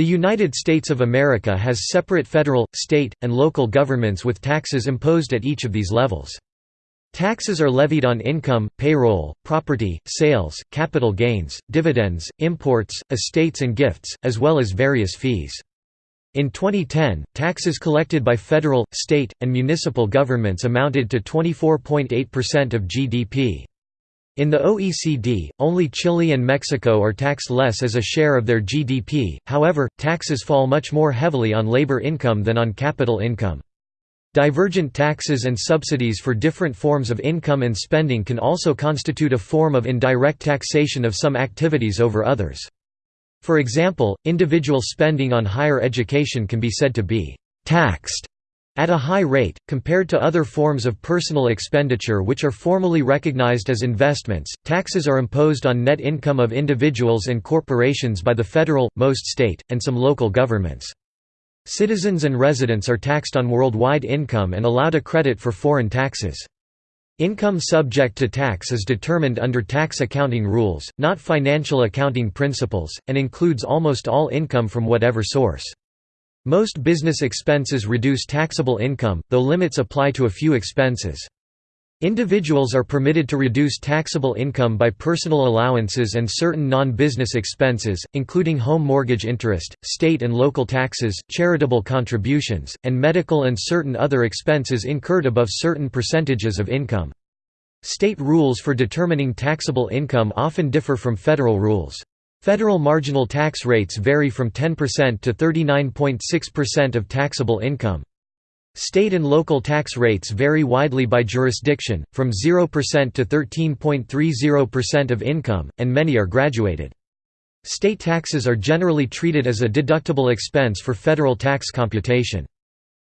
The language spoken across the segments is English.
The United States of America has separate federal, state, and local governments with taxes imposed at each of these levels. Taxes are levied on income, payroll, property, sales, capital gains, dividends, imports, estates and gifts, as well as various fees. In 2010, taxes collected by federal, state, and municipal governments amounted to 24.8% of GDP. In the OECD, only Chile and Mexico are taxed less as a share of their GDP, however, taxes fall much more heavily on labor income than on capital income. Divergent taxes and subsidies for different forms of income and spending can also constitute a form of indirect taxation of some activities over others. For example, individual spending on higher education can be said to be «taxed» at a high rate, compared to other forms of personal expenditure which are formally recognized as investments, taxes are imposed on net income of individuals and corporations by the federal, most state, and some local governments. Citizens and residents are taxed on worldwide income and allowed a credit for foreign taxes. Income subject to tax is determined under tax accounting rules, not financial accounting principles, and includes almost all income from whatever source. Most business expenses reduce taxable income, though limits apply to a few expenses. Individuals are permitted to reduce taxable income by personal allowances and certain non-business expenses, including home mortgage interest, state and local taxes, charitable contributions, and medical and certain other expenses incurred above certain percentages of income. State rules for determining taxable income often differ from federal rules. Federal marginal tax rates vary from 10% to 39.6% of taxable income. State and local tax rates vary widely by jurisdiction, from 0% to 13.30% of income, and many are graduated. State taxes are generally treated as a deductible expense for federal tax computation.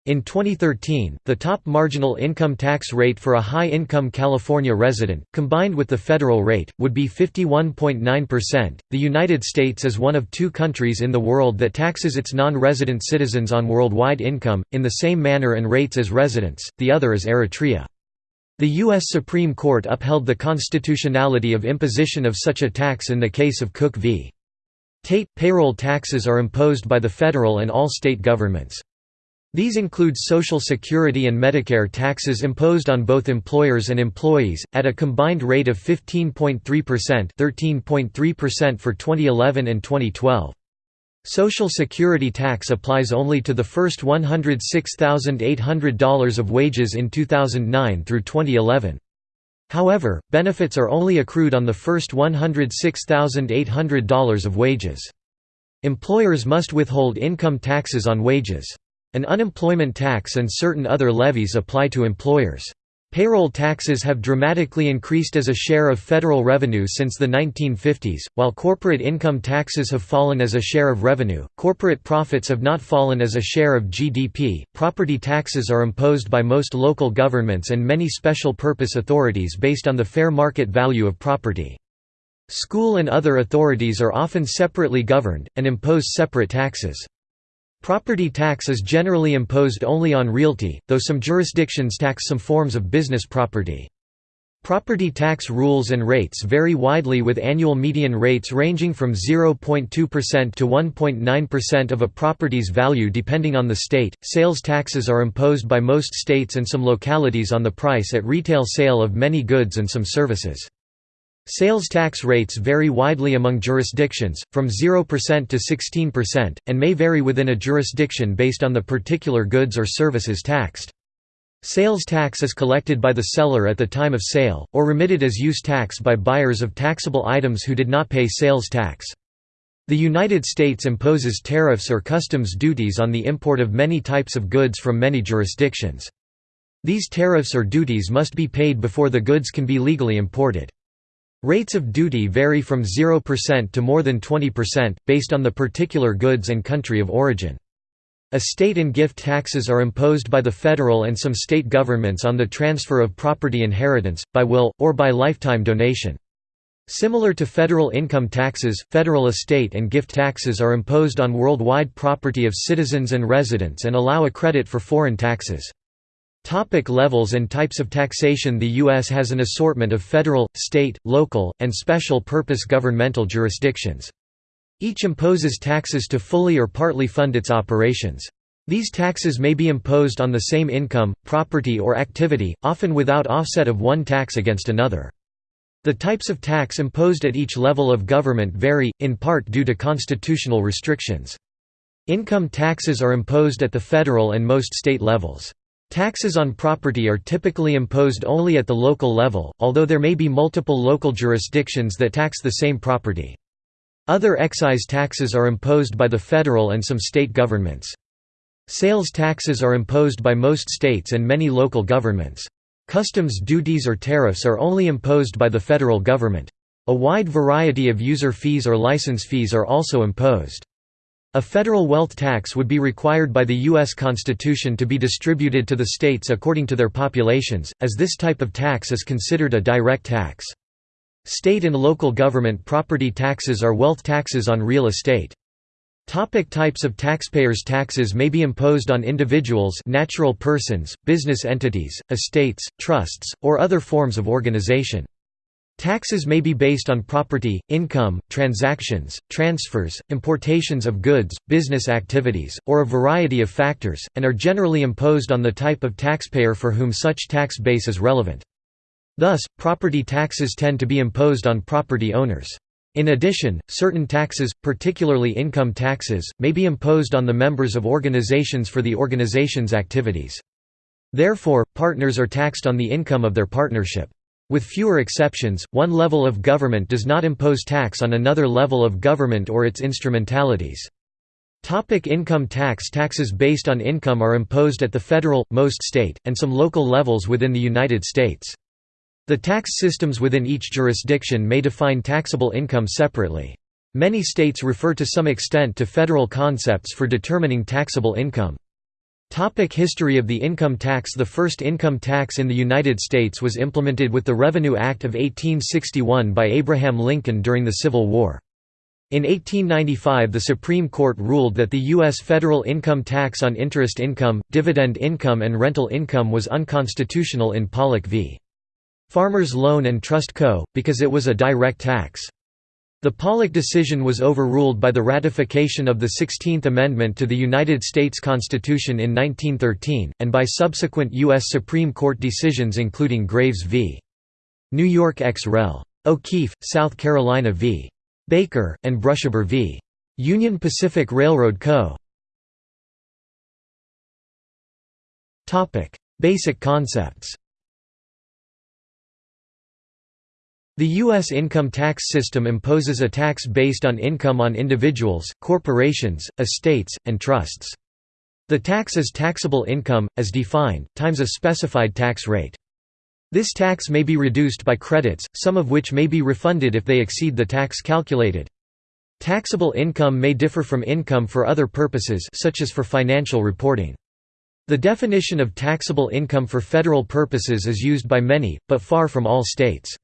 In 2013, the top marginal income tax rate for a high-income California resident, combined with the federal rate, would be 51.9%. The United States is one of two countries in the world that taxes its non-resident citizens on worldwide income, in the same manner and rates as residents, the other is Eritrea. The U.S. Supreme Court upheld the constitutionality of imposition of such a tax in the case of Cook v. Tait. Payroll taxes are imposed by the federal and all state governments. These include Social Security and Medicare taxes imposed on both employers and employees, at a combined rate of 15.3% 13.3% for 2011 and 2012. Social Security tax applies only to the first $106,800 of wages in 2009 through 2011. However, benefits are only accrued on the first $106,800 of wages. Employers must withhold income taxes on wages. An unemployment tax and certain other levies apply to employers. Payroll taxes have dramatically increased as a share of federal revenue since the 1950s, while corporate income taxes have fallen as a share of revenue. Corporate profits have not fallen as a share of GDP. Property taxes are imposed by most local governments and many special purpose authorities based on the fair market value of property. School and other authorities are often separately governed, and impose separate taxes. Property tax is generally imposed only on realty, though some jurisdictions tax some forms of business property. Property tax rules and rates vary widely with annual median rates ranging from 0.2% to 1.9% of a property's value depending on the state. Sales taxes are imposed by most states and some localities on the price at retail sale of many goods and some services. Sales tax rates vary widely among jurisdictions, from 0% to 16%, and may vary within a jurisdiction based on the particular goods or services taxed. Sales tax is collected by the seller at the time of sale, or remitted as use tax by buyers of taxable items who did not pay sales tax. The United States imposes tariffs or customs duties on the import of many types of goods from many jurisdictions. These tariffs or duties must be paid before the goods can be legally imported. Rates of duty vary from 0% to more than 20%, based on the particular goods and country of origin. Estate and gift taxes are imposed by the federal and some state governments on the transfer of property inheritance, by will, or by lifetime donation. Similar to federal income taxes, federal estate and gift taxes are imposed on worldwide property of citizens and residents and allow a credit for foreign taxes. Topic levels and types of taxation The U.S. has an assortment of federal, state, local, and special purpose governmental jurisdictions. Each imposes taxes to fully or partly fund its operations. These taxes may be imposed on the same income, property or activity, often without offset of one tax against another. The types of tax imposed at each level of government vary, in part due to constitutional restrictions. Income taxes are imposed at the federal and most state levels. Taxes on property are typically imposed only at the local level, although there may be multiple local jurisdictions that tax the same property. Other excise taxes are imposed by the federal and some state governments. Sales taxes are imposed by most states and many local governments. Customs duties or tariffs are only imposed by the federal government. A wide variety of user fees or license fees are also imposed. A federal wealth tax would be required by the U.S. Constitution to be distributed to the states according to their populations, as this type of tax is considered a direct tax. State and local government property taxes are wealth taxes on real estate. Topic types of taxpayers Taxes may be imposed on individuals natural persons, business entities, estates, trusts, or other forms of organization. Taxes may be based on property, income, transactions, transfers, importations of goods, business activities, or a variety of factors, and are generally imposed on the type of taxpayer for whom such tax base is relevant. Thus, property taxes tend to be imposed on property owners. In addition, certain taxes, particularly income taxes, may be imposed on the members of organizations for the organization's activities. Therefore, partners are taxed on the income of their partnership. With fewer exceptions, one level of government does not impose tax on another level of government or its instrumentalities. Topic income tax Taxes based on income are imposed at the federal, most state, and some local levels within the United States. The tax systems within each jurisdiction may define taxable income separately. Many states refer to some extent to federal concepts for determining taxable income. Topic history of the income tax The first income tax in the United States was implemented with the Revenue Act of 1861 by Abraham Lincoln during the Civil War. In 1895 the Supreme Court ruled that the U.S. federal income tax on interest income, dividend income and rental income was unconstitutional in Pollock v. Farmers Loan and Trust Co., because it was a direct tax. The Pollock decision was overruled by the ratification of the Sixteenth Amendment to the United States Constitution in 1913, and by subsequent U.S. Supreme Court decisions including Graves v. New York ex rel. O'Keefe, South Carolina v. Baker, and Brushaber v. Union Pacific Railroad Co. Basic concepts The U.S. income tax system imposes a tax based on income on individuals, corporations, estates, and trusts. The tax is taxable income, as defined, times a specified tax rate. This tax may be reduced by credits, some of which may be refunded if they exceed the tax calculated. Taxable income may differ from income for other purposes such as for financial reporting. The definition of taxable income for federal purposes is used by many, but far from all states.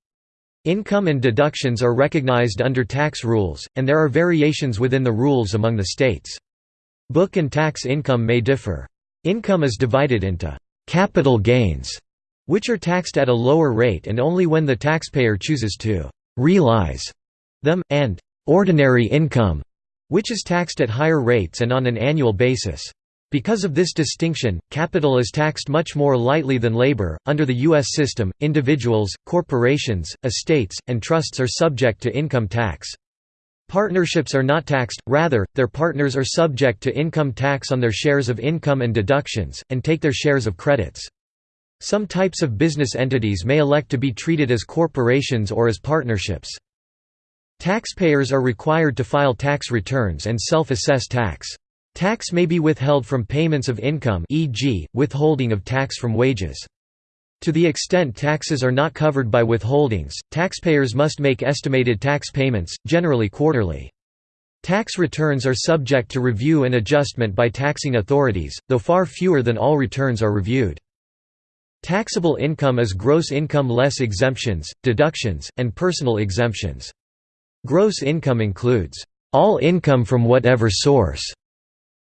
Income and deductions are recognized under tax rules, and there are variations within the rules among the states. Book and tax income may differ. Income is divided into «capital gains», which are taxed at a lower rate and only when the taxpayer chooses to «realize» them, and «ordinary income», which is taxed at higher rates and on an annual basis. Because of this distinction, capital is taxed much more lightly than labor. Under the U.S. system, individuals, corporations, estates, and trusts are subject to income tax. Partnerships are not taxed, rather, their partners are subject to income tax on their shares of income and deductions, and take their shares of credits. Some types of business entities may elect to be treated as corporations or as partnerships. Taxpayers are required to file tax returns and self-assess tax. Tax may be withheld from payments of income e.g., withholding of tax from wages. To the extent taxes are not covered by withholdings, taxpayers must make estimated tax payments, generally quarterly. Tax returns are subject to review and adjustment by taxing authorities, though far fewer than all returns are reviewed. Taxable income is gross income less exemptions, deductions, and personal exemptions. Gross income includes, "...all income from whatever source."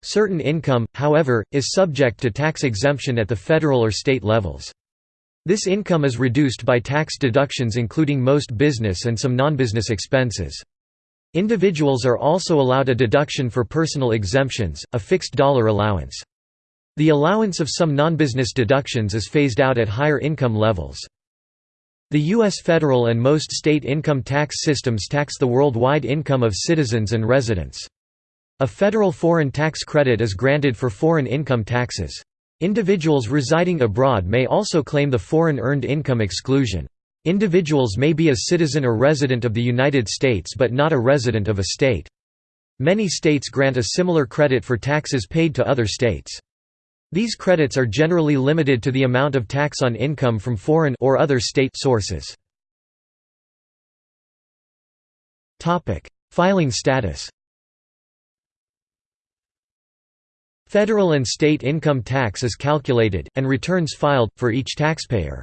Certain income, however, is subject to tax exemption at the federal or state levels. This income is reduced by tax deductions including most business and some non-business expenses. Individuals are also allowed a deduction for personal exemptions, a fixed dollar allowance. The allowance of some non-business deductions is phased out at higher income levels. The U.S. federal and most state income tax systems tax the worldwide income of citizens and residents. A federal foreign tax credit is granted for foreign income taxes. Individuals residing abroad may also claim the foreign earned income exclusion. Individuals may be a citizen or resident of the United States but not a resident of a state. Many states grant a similar credit for taxes paid to other states. These credits are generally limited to the amount of tax on income from foreign or other state sources. Filing status Federal and state income tax is calculated, and returns filed, for each taxpayer.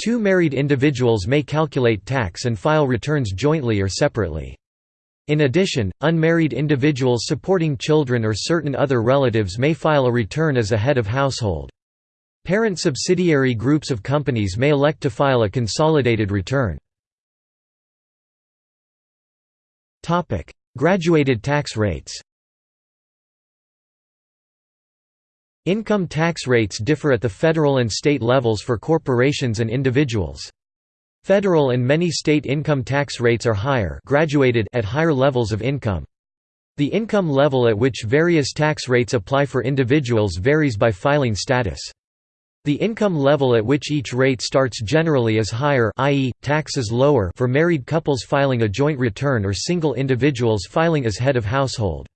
Two married individuals may calculate tax and file returns jointly or separately. In addition, unmarried individuals supporting children or certain other relatives may file a return as a head of household. Parent subsidiary groups of companies may elect to file a consolidated return. Graduated tax rates Income tax rates differ at the federal and state levels for corporations and individuals. Federal and many state income tax rates are higher graduated at higher levels of income. The income level at which various tax rates apply for individuals varies by filing status. The income level at which each rate starts generally is higher i.e., tax is lower for married couples filing a joint return or single individuals filing as head of household.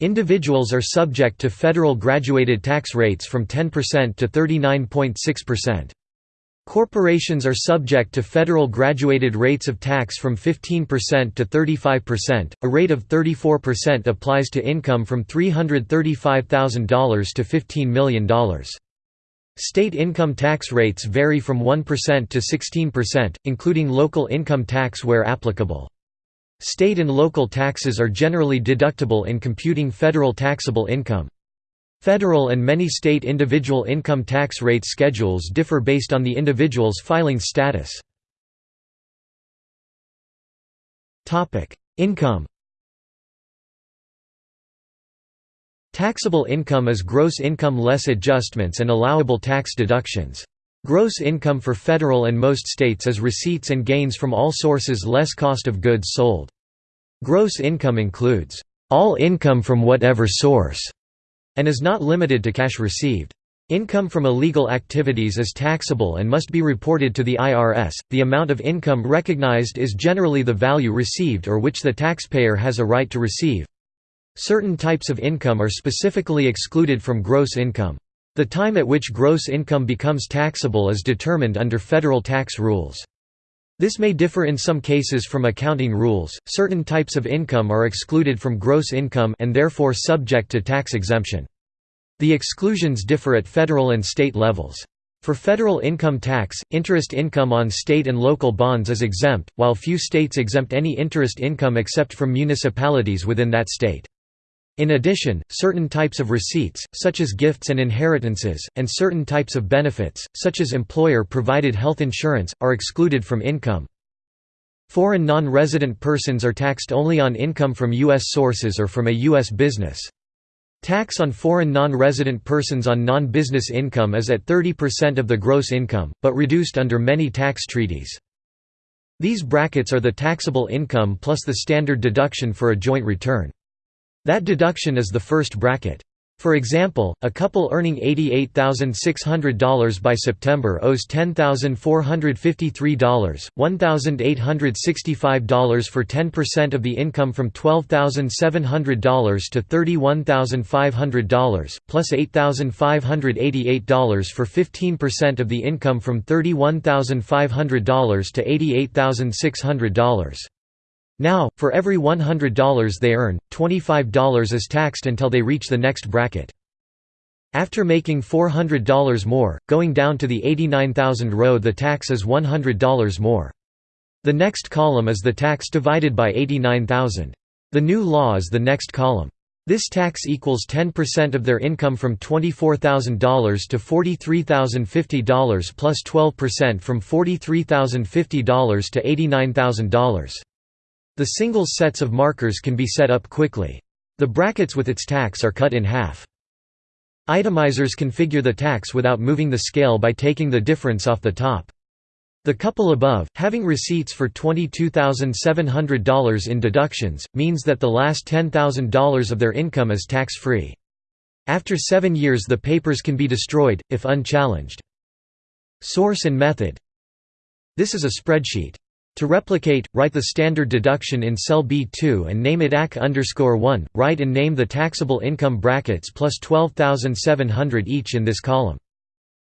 Individuals are subject to federal graduated tax rates from 10% to 39.6%. Corporations are subject to federal graduated rates of tax from 15% to 35%. A rate of 34% applies to income from $335,000 to $15 million. State income tax rates vary from 1% to 16%, including local income tax where applicable. State and local taxes are generally deductible in computing federal taxable income. Federal and many state individual income tax rate schedules differ based on the individual's filing status. Income Taxable income is gross income less adjustments and allowable tax deductions. Gross income for federal and most states is receipts and gains from all sources less cost of goods sold. Gross income includes, "...all income from whatever source", and is not limited to cash received. Income from illegal activities is taxable and must be reported to the IRS. The amount of income recognized is generally the value received or which the taxpayer has a right to receive. Certain types of income are specifically excluded from gross income. The time at which gross income becomes taxable is determined under federal tax rules. This may differ in some cases from accounting rules. Certain types of income are excluded from gross income and therefore subject to tax exemption. The exclusions differ at federal and state levels. For federal income tax, interest income on state and local bonds is exempt, while few states exempt any interest income except from municipalities within that state. In addition, certain types of receipts, such as gifts and inheritances, and certain types of benefits, such as employer-provided health insurance, are excluded from income. Foreign non-resident persons are taxed only on income from U.S. sources or from a U.S. business. Tax on foreign non-resident persons on non-business income is at 30% of the gross income, but reduced under many tax treaties. These brackets are the taxable income plus the standard deduction for a joint return. That deduction is the first bracket. For example, a couple earning $88,600 by September owes $10,453, $1,865 for 10% of the income from $12,700 to $31,500, plus $8,588 for 15% of the income from $31,500 to $88,600. Now, for every $100 they earn, $25 is taxed until they reach the next bracket. After making $400 more, going down to the 89,000 row the tax is $100 more. The next column is the tax divided by 89,000. The new law is the next column. This tax equals 10% of their income from $24,000 to $43,050 plus 12% from $43,050 to $89,000. The single sets of markers can be set up quickly. The brackets with its tax are cut in half. Itemizers configure the tax without moving the scale by taking the difference off the top. The couple above, having receipts for $22,700 in deductions, means that the last $10,000 of their income is tax-free. After seven years the papers can be destroyed, if unchallenged. Source and method This is a spreadsheet. To replicate, write the standard deduction in cell B2 and name it AC 1. Write and name the taxable income brackets plus 12,700 each in this column.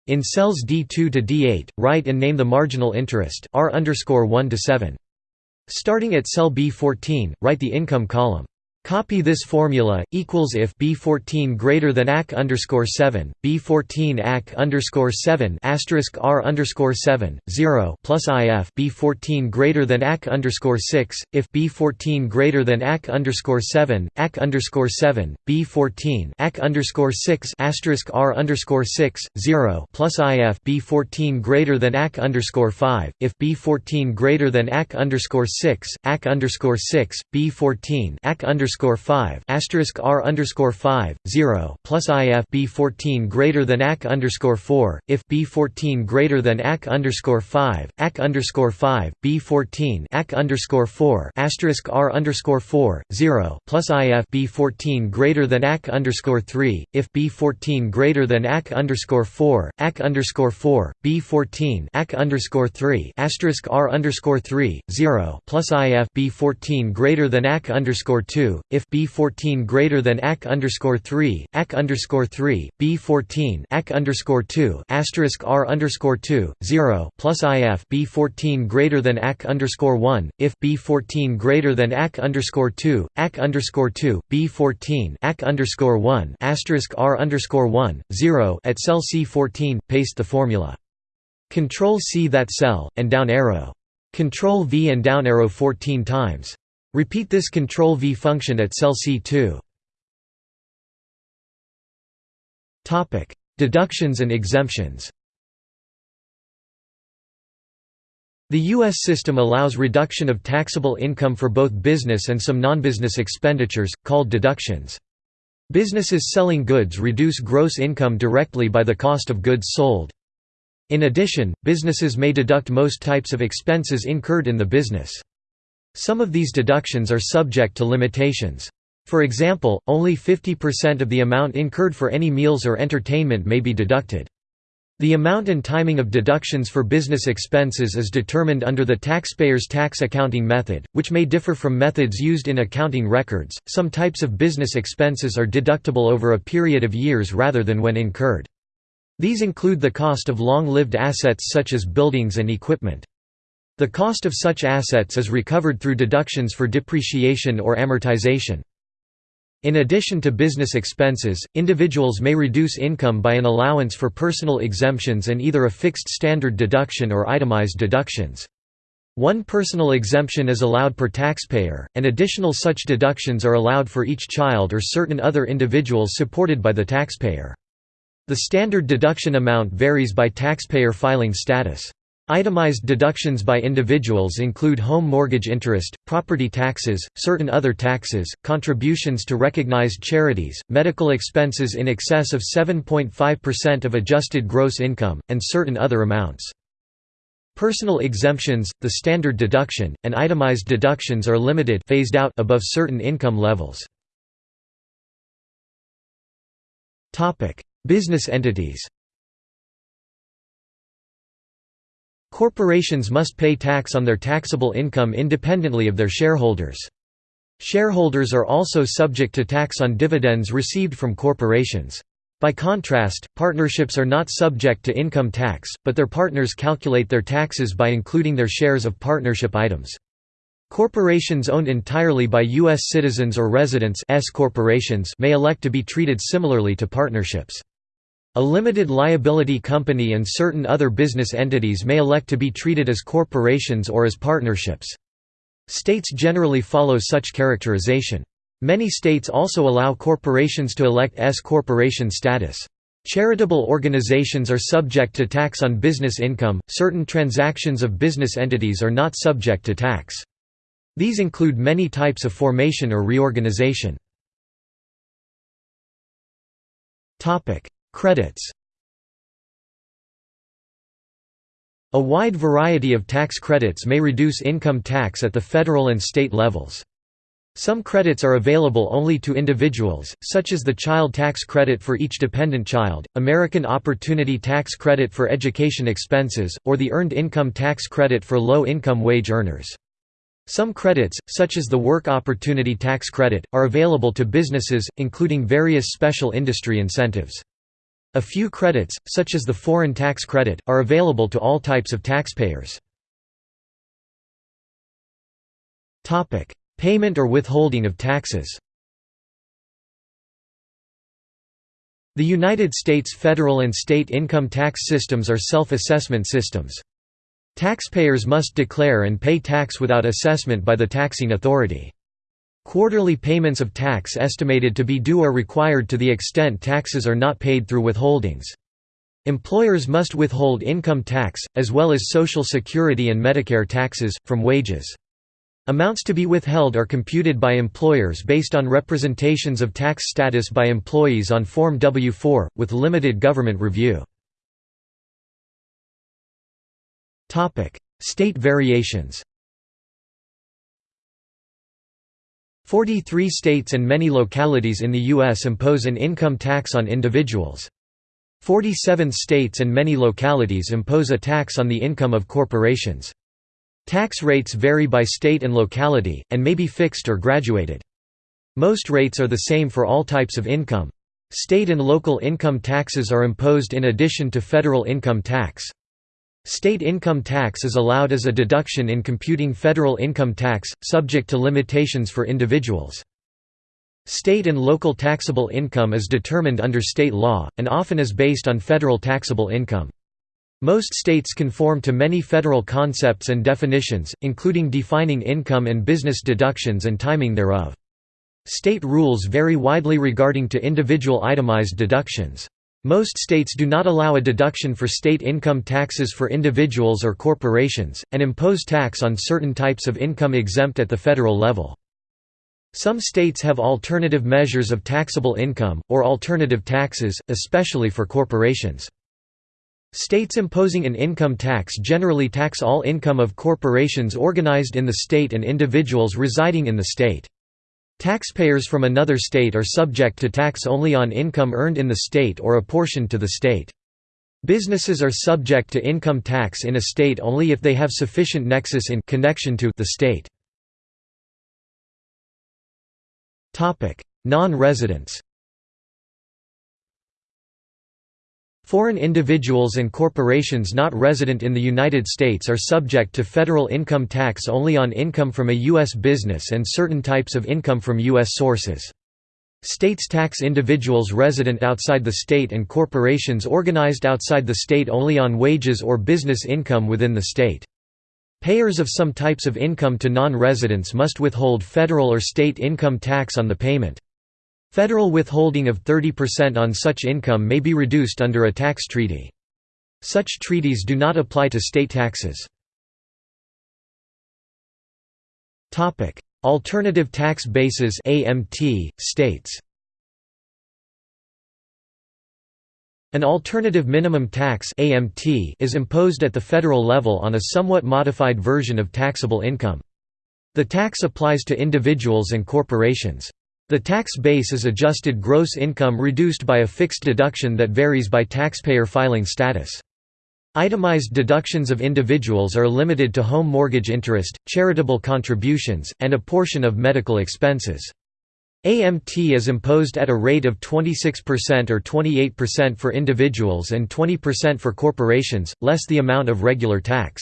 In cells D2 to D8, write and name the marginal interest R 1 to 7. Starting at cell B14, write the income column. Copy this formula equals if B14 greater than AC underscore 7, B14 AC underscore 7 asterisk R underscore 7, 0 plus IF B14 greater than AC underscore 6, if B14 greater than AC underscore 7, AC underscore 7, B14 AC underscore 6 asterisk R underscore 6, 0 plus IF B14 greater than AC underscore 5, if B14 greater than AC underscore 6, AC underscore 6, B14 AC underscore underscore five asterisk R underscore five zero plus IF B fourteen greater than AC underscore four if B fourteen greater than AC underscore five AC underscore five B fourteen AC underscore four asterisk R underscore four zero plus IF B fourteen greater than AC underscore three if B fourteen greater than AC underscore four AC underscore four B fourteen AC underscore three asterisk R underscore three zero plus IF B fourteen greater than AC underscore two if B14 greater than AC underscore 3, AC underscore 3, B14 AC underscore 2, asterisk R underscore 2, 0 plus IF B14 greater than AC underscore 1, if B14 greater than AC underscore 2, AC underscore 2, B14 AC underscore 1, asterisk R underscore 1, 0 at cell C14, paste the formula. Control C that cell, and down arrow. Control V and down arrow 14 times. Repeat this Ctrl-V function at cell C2. Topic: Deductions and exemptions The U.S. system allows reduction of taxable income for both business and some non-business expenditures, called deductions. Businesses selling goods reduce gross income directly by the cost of goods sold. In addition, businesses may deduct most types of expenses incurred in the business. Some of these deductions are subject to limitations. For example, only 50% of the amount incurred for any meals or entertainment may be deducted. The amount and timing of deductions for business expenses is determined under the taxpayer's tax accounting method, which may differ from methods used in accounting records. Some types of business expenses are deductible over a period of years rather than when incurred. These include the cost of long-lived assets such as buildings and equipment. The cost of such assets is recovered through deductions for depreciation or amortization. In addition to business expenses, individuals may reduce income by an allowance for personal exemptions and either a fixed standard deduction or itemized deductions. One personal exemption is allowed per taxpayer, and additional such deductions are allowed for each child or certain other individuals supported by the taxpayer. The standard deduction amount varies by taxpayer filing status. Itemized deductions by individuals include home mortgage interest, property taxes, certain other taxes, contributions to recognized charities, medical expenses in excess of 7.5% of adjusted gross income, and certain other amounts. Personal exemptions, the standard deduction, and itemized deductions are limited phased out above certain income levels. Business entities Corporations must pay tax on their taxable income independently of their shareholders. Shareholders are also subject to tax on dividends received from corporations. By contrast, partnerships are not subject to income tax, but their partners calculate their taxes by including their shares of partnership items. Corporations owned entirely by U.S. citizens or residents S corporations may elect to be treated similarly to partnerships. A limited liability company and certain other business entities may elect to be treated as corporations or as partnerships. States generally follow such characterization. Many states also allow corporations to elect S corporation status. Charitable organizations are subject to tax on business income, certain transactions of business entities are not subject to tax. These include many types of formation or reorganization. Credits A wide variety of tax credits may reduce income tax at the federal and state levels. Some credits are available only to individuals, such as the Child Tax Credit for each dependent child, American Opportunity Tax Credit for education expenses, or the Earned Income Tax Credit for low-income wage earners. Some credits, such as the Work Opportunity Tax Credit, are available to businesses, including various special industry incentives. A few credits, such as the Foreign Tax Credit, are available to all types of taxpayers. Payment or withholding of taxes The United States federal and state income tax systems are self-assessment systems. Taxpayers must declare and pay tax without assessment by the taxing authority. Quarterly payments of tax estimated to be due are required to the extent taxes are not paid through withholdings. Employers must withhold income tax, as well as Social Security and Medicare taxes, from wages. Amounts to be withheld are computed by employers based on representations of tax status by employees on Form W-4, with limited government review. State variations 43 states and many localities in the U.S. impose an income tax on individuals. 47 states and many localities impose a tax on the income of corporations. Tax rates vary by state and locality, and may be fixed or graduated. Most rates are the same for all types of income. State and local income taxes are imposed in addition to federal income tax. State income tax is allowed as a deduction in computing federal income tax, subject to limitations for individuals. State and local taxable income is determined under state law, and often is based on federal taxable income. Most states conform to many federal concepts and definitions, including defining income and business deductions and timing thereof. State rules vary widely regarding to individual itemized deductions. Most states do not allow a deduction for state income taxes for individuals or corporations, and impose tax on certain types of income exempt at the federal level. Some states have alternative measures of taxable income, or alternative taxes, especially for corporations. States imposing an income tax generally tax all income of corporations organized in the state and individuals residing in the state. Taxpayers from another state are subject to tax only on income earned in the state or apportioned to the state. Businesses are subject to income tax in a state only if they have sufficient nexus in connection to the state. Non-residents Foreign individuals and corporations not resident in the United States are subject to federal income tax only on income from a U.S. business and certain types of income from U.S. sources. States tax individuals resident outside the state and corporations organized outside the state only on wages or business income within the state. Payers of some types of income to non-residents must withhold federal or state income tax on the payment. Federal withholding of 30% on such income may be reduced under a tax treaty. Such treaties do not apply to state taxes. Alternative tax bases AMT, states An alternative minimum tax AMT is imposed at the federal level on a somewhat modified version of taxable income. The tax applies to individuals and corporations. The tax base is adjusted gross income reduced by a fixed deduction that varies by taxpayer filing status. Itemized deductions of individuals are limited to home mortgage interest, charitable contributions, and a portion of medical expenses. AMT is imposed at a rate of 26% or 28% for individuals and 20% for corporations, less the amount of regular tax.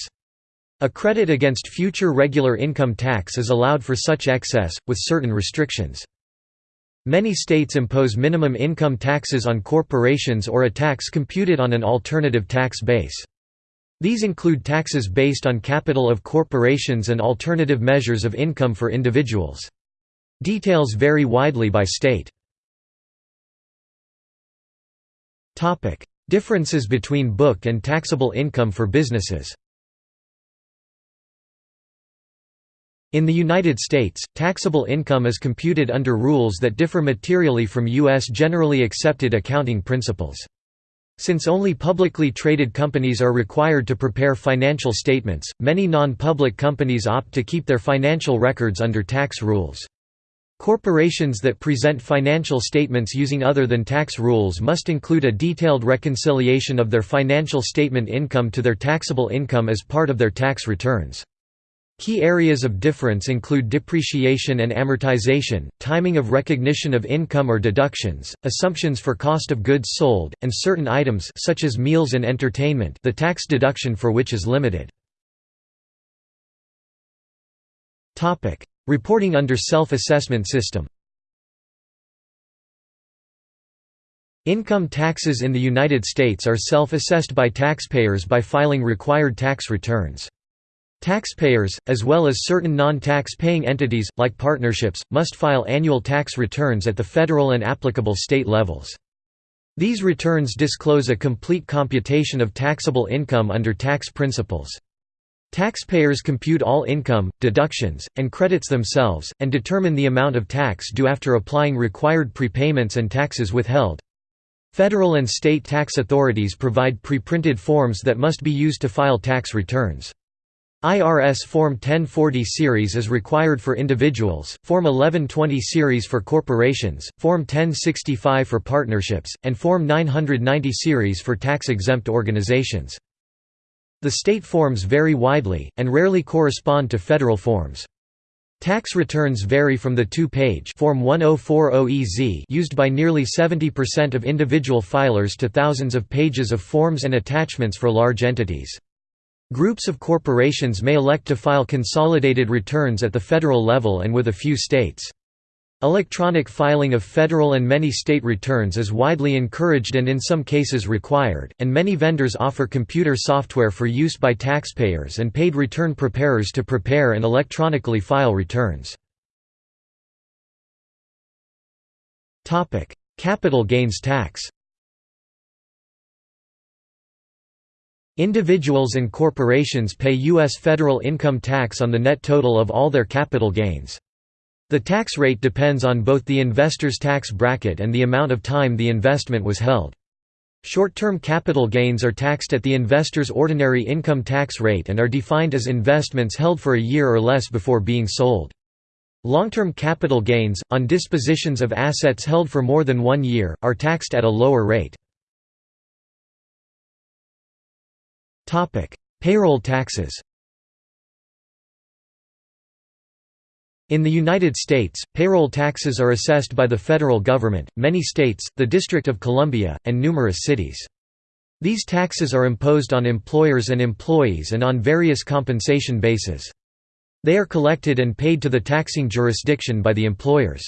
A credit against future regular income tax is allowed for such excess, with certain restrictions. Many states impose minimum income taxes on corporations or a tax computed on an alternative tax base. These include taxes based on capital of corporations and alternative measures of income for individuals. Details vary widely by state. Differences between book and taxable income for businesses In the United States, taxable income is computed under rules that differ materially from U.S. generally accepted accounting principles. Since only publicly traded companies are required to prepare financial statements, many non-public companies opt to keep their financial records under tax rules. Corporations that present financial statements using other than tax rules must include a detailed reconciliation of their financial statement income to their taxable income as part of their tax returns. Key areas of difference include depreciation and amortization, timing of recognition of income or deductions, assumptions for cost of goods sold, and certain items such as meals and entertainment the tax deduction for which is limited. Reporting under self-assessment system Income taxes in the United States are self-assessed by taxpayers by filing required tax returns. Taxpayers, as well as certain non-tax paying entities, like partnerships, must file annual tax returns at the federal and applicable state levels. These returns disclose a complete computation of taxable income under tax principles. Taxpayers compute all income, deductions, and credits themselves, and determine the amount of tax due after applying required prepayments and taxes withheld. Federal and state tax authorities provide pre-printed forms that must be used to file tax returns. IRS Form 1040 series is required for individuals, Form 1120 series for corporations, Form 1065 for partnerships, and Form 990 series for tax-exempt organizations. The state forms vary widely, and rarely correspond to federal forms. Tax returns vary from the two-page Form 1040EZ used by nearly 70% of individual filers to thousands of pages of forms and attachments for large entities. Groups of corporations may elect to file consolidated returns at the federal level and with a few states. Electronic filing of federal and many state returns is widely encouraged and in some cases required, and many vendors offer computer software for use by taxpayers and paid return preparers to prepare and electronically file returns. Capital gains tax Individuals and corporations pay U.S. federal income tax on the net total of all their capital gains. The tax rate depends on both the investor's tax bracket and the amount of time the investment was held. Short-term capital gains are taxed at the investor's ordinary income tax rate and are defined as investments held for a year or less before being sold. Long-term capital gains, on dispositions of assets held for more than one year, are taxed at a lower rate. Topic: Payroll taxes. In the United States, payroll taxes are assessed by the federal government, many states, the District of Columbia, and numerous cities. These taxes are imposed on employers and employees and on various compensation bases. They are collected and paid to the taxing jurisdiction by the employers.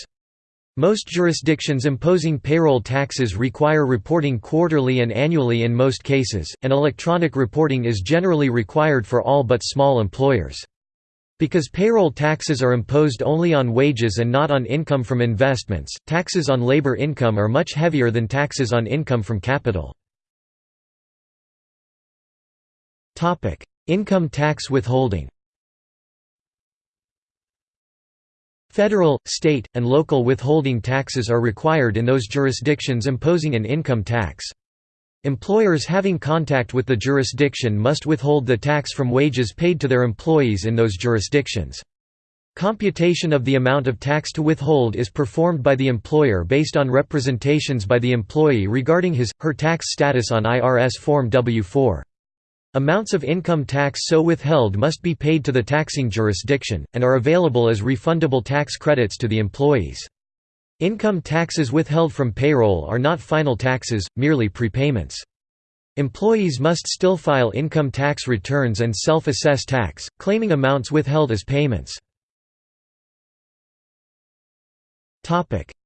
Most jurisdictions imposing payroll taxes require reporting quarterly and annually in most cases, and electronic reporting is generally required for all but small employers. Because payroll taxes are imposed only on wages and not on income from investments, taxes on labor income are much heavier than taxes on income from capital. Income tax withholding Federal, state, and local withholding taxes are required in those jurisdictions imposing an income tax. Employers having contact with the jurisdiction must withhold the tax from wages paid to their employees in those jurisdictions. Computation of the amount of tax to withhold is performed by the employer based on representations by the employee regarding his, her tax status on IRS Form W-4. Amounts of income tax so withheld must be paid to the taxing jurisdiction, and are available as refundable tax credits to the employees. Income taxes withheld from payroll are not final taxes, merely prepayments. Employees must still file income tax returns and self-assess tax, claiming amounts withheld as payments.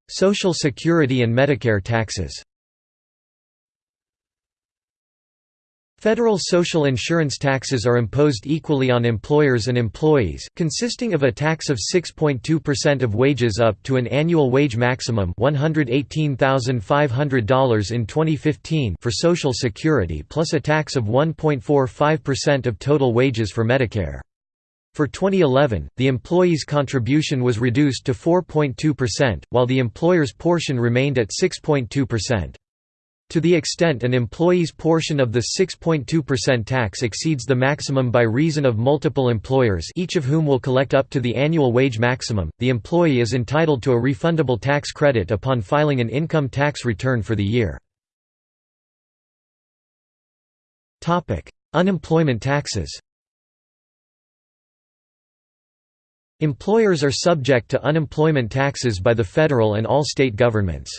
Social Security and Medicare taxes Federal social insurance taxes are imposed equally on employers and employees, consisting of a tax of 6.2% of wages up to an annual wage maximum $118,500 in 2015 for Social Security plus a tax of 1.45% of total wages for Medicare. For 2011, the employee's contribution was reduced to 4.2%, while the employer's portion remained at 6.2%. To the extent an employee's portion of the 6.2% tax exceeds the maximum by reason of multiple employers each of whom will collect up to the annual wage maximum, the employee is entitled to a refundable tax credit upon filing an income tax return for the year. Unemployment taxes Employers are subject to unemployment taxes by the federal and all state governments.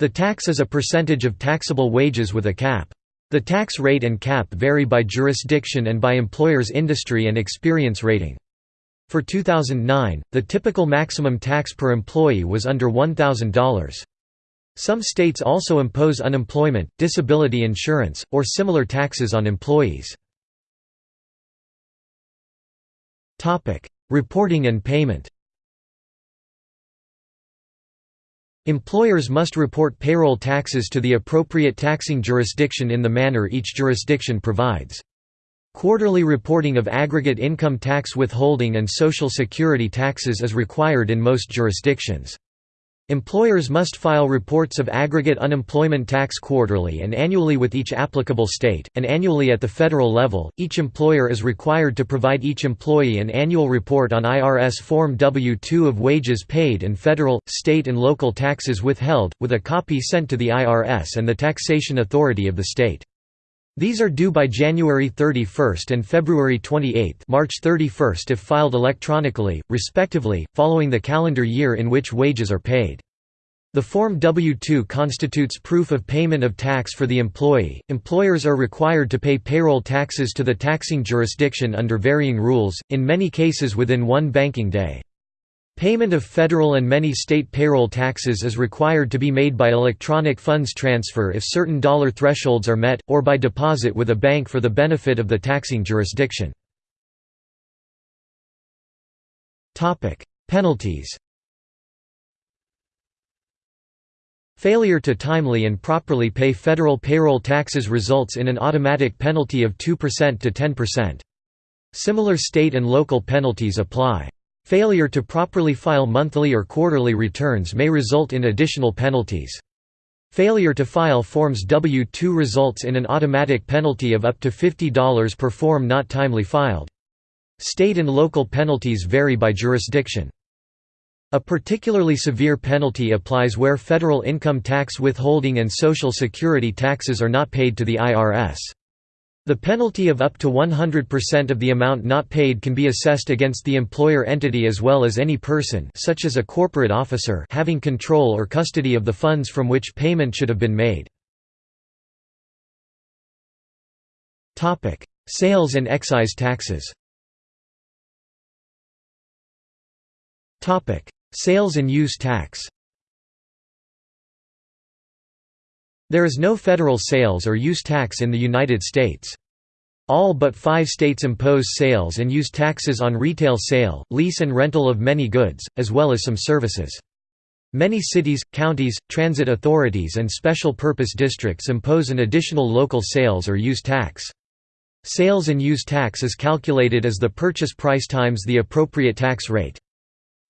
The tax is a percentage of taxable wages with a cap. The tax rate and cap vary by jurisdiction and by employer's industry and experience rating. For 2009, the typical maximum tax per employee was under $1,000. Some states also impose unemployment, disability insurance, or similar taxes on employees. Reporting and payment Employers must report payroll taxes to the appropriate taxing jurisdiction in the manner each jurisdiction provides. Quarterly reporting of aggregate income tax withholding and Social Security taxes is required in most jurisdictions. Employers must file reports of aggregate unemployment tax quarterly and annually with each applicable state, and annually at the federal level. Each employer is required to provide each employee an annual report on IRS Form W 2 of wages paid and federal, state, and local taxes withheld, with a copy sent to the IRS and the taxation authority of the state. These are due by January 31 and February 28 March 31 if filed electronically, respectively, following the calendar year in which wages are paid. The Form W-2 constitutes proof of payment of tax for the employee. Employers are required to pay payroll taxes to the taxing jurisdiction under varying rules, in many cases within one banking day. Payment of federal and many state payroll taxes is required to be made by electronic funds transfer if certain dollar thresholds are met, or by deposit with a bank for the benefit of the taxing jurisdiction. Penalties Failure to timely and properly pay federal payroll taxes results in an automatic penalty of 2% to 10%. Similar state and local penalties apply. Failure to properly file monthly or quarterly returns may result in additional penalties. Failure to file Forms W-2 results in an automatic penalty of up to $50 per form not timely filed. State and local penalties vary by jurisdiction. A particularly severe penalty applies where federal income tax withholding and Social Security taxes are not paid to the IRS. The penalty of up to 100% of the amount not paid can be assessed against the employer entity as well as any person such as a corporate officer having control or custody of the funds from which payment should have been made. Sales and excise taxes Sales and use tax There is no federal sales or use tax in the United States. All but five states impose sales and use taxes on retail sale, lease and rental of many goods, as well as some services. Many cities, counties, transit authorities and special purpose districts impose an additional local sales or use tax. Sales and use tax is calculated as the purchase price times the appropriate tax rate.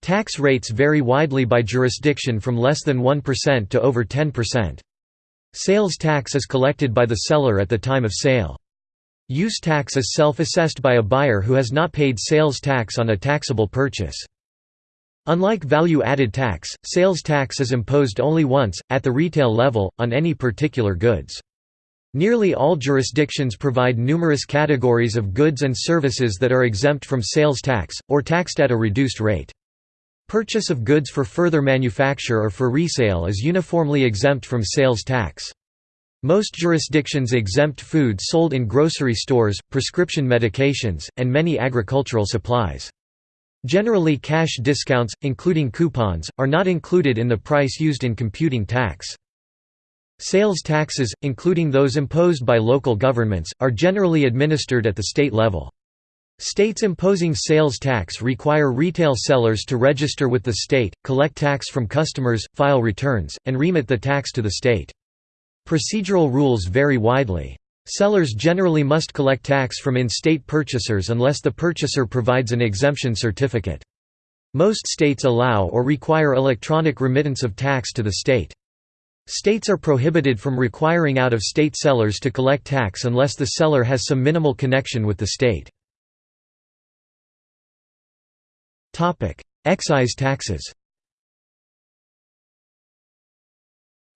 Tax rates vary widely by jurisdiction from less than 1% to over 10%. Sales tax is collected by the seller at the time of sale. Use tax is self-assessed by a buyer who has not paid sales tax on a taxable purchase. Unlike value-added tax, sales tax is imposed only once, at the retail level, on any particular goods. Nearly all jurisdictions provide numerous categories of goods and services that are exempt from sales tax, or taxed at a reduced rate. Purchase of goods for further manufacture or for resale is uniformly exempt from sales tax. Most jurisdictions exempt food sold in grocery stores, prescription medications, and many agricultural supplies. Generally cash discounts, including coupons, are not included in the price used in computing tax. Sales taxes, including those imposed by local governments, are generally administered at the state level. States imposing sales tax require retail sellers to register with the state, collect tax from customers, file returns, and remit the tax to the state. Procedural rules vary widely. Sellers generally must collect tax from in-state purchasers unless the purchaser provides an exemption certificate. Most states allow or require electronic remittance of tax to the state. States are prohibited from requiring out-of-state sellers to collect tax unless the seller has some minimal connection with the state. Excise taxes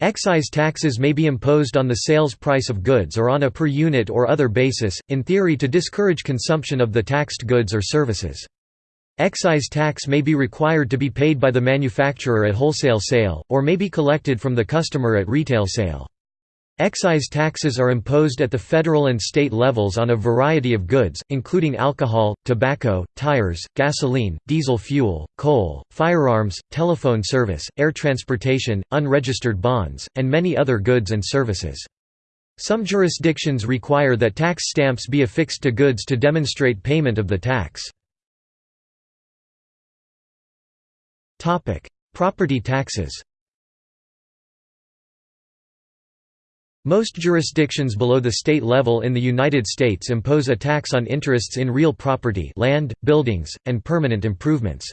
Excise taxes may be imposed on the sales price of goods or on a per unit or other basis, in theory to discourage consumption of the taxed goods or services. Excise tax may be required to be paid by the manufacturer at wholesale sale, or may be collected from the customer at retail sale. Excise taxes are imposed at the federal and state levels on a variety of goods, including alcohol, tobacco, tires, gasoline, diesel fuel, coal, firearms, telephone service, air transportation, unregistered bonds, and many other goods and services. Some jurisdictions require that tax stamps be affixed to goods to demonstrate payment of the tax. Property taxes Most jurisdictions below the state level in the United States impose a tax on interests in real property land, buildings, and permanent improvements.